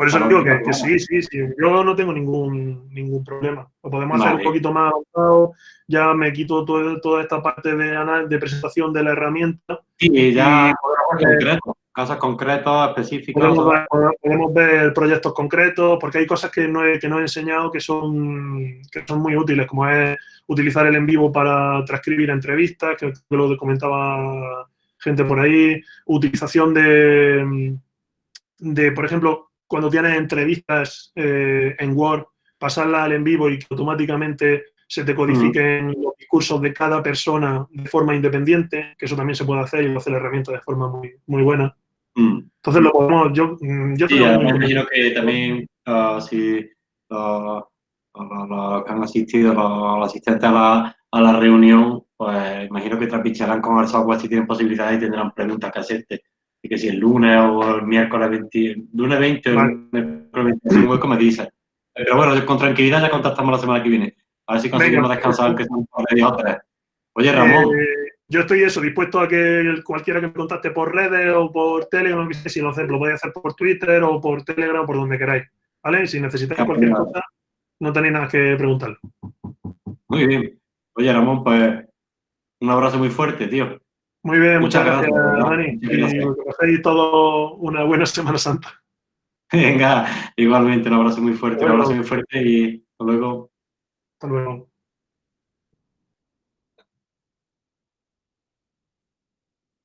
Por eso digo que, sí, sí, sí. Yo no tengo ningún, ningún problema. Lo podemos hacer un poquito más avanzado. Ya me quito toda esta parte de, de presentación de la herramienta. Sí, ya casos concretos, específicos. Podemos ver, proyectos concretos, porque hay cosas que no he, que no he enseñado que son, que son muy útiles, como es utilizar el en vivo para transcribir entrevistas, que lo comentaba gente por ahí, utilización de, de por ejemplo, cuando tienes entrevistas eh, en Word, pasarla al en vivo y que automáticamente se te codifiquen los discursos de cada persona de forma independiente, que eso también se puede hacer y lo hace la herramienta de forma muy, muy buena. Mm. Entonces lo podemos, yo, mm, yo sí, me imagino que también uh, si uh, los que han asistido, los, asistentes a la, a la, reunión, pues imagino que trapicharán con el software si tienen posibilidades y tendrán preguntas que hacerte. Y que si el lunes o el miércoles 20, lunes 20 o el miércoles 25, como dices. Pero bueno, con tranquilidad ya contactamos la semana que viene. A ver si conseguimos descansar, aunque sean por media o tres. Oye, Ramón. Eh, yo estoy eso, dispuesto a que cualquiera que me contacte por redes o por Telegram, no sé si lo, hacer, lo podéis hacer por Twitter o por Telegram o por donde queráis. ¿Vale? Si necesitáis cualquier cosa, no tenéis nada que preguntar. Muy bien. Oye, Ramón, pues un abrazo muy fuerte, tío. Muy bien, muchas, gracias, Dani. Y que paséis una buena Semana Santa. Venga, igualmente, un abrazo muy fuerte, un abrazo muy fuerte y hasta luego. Hasta luego.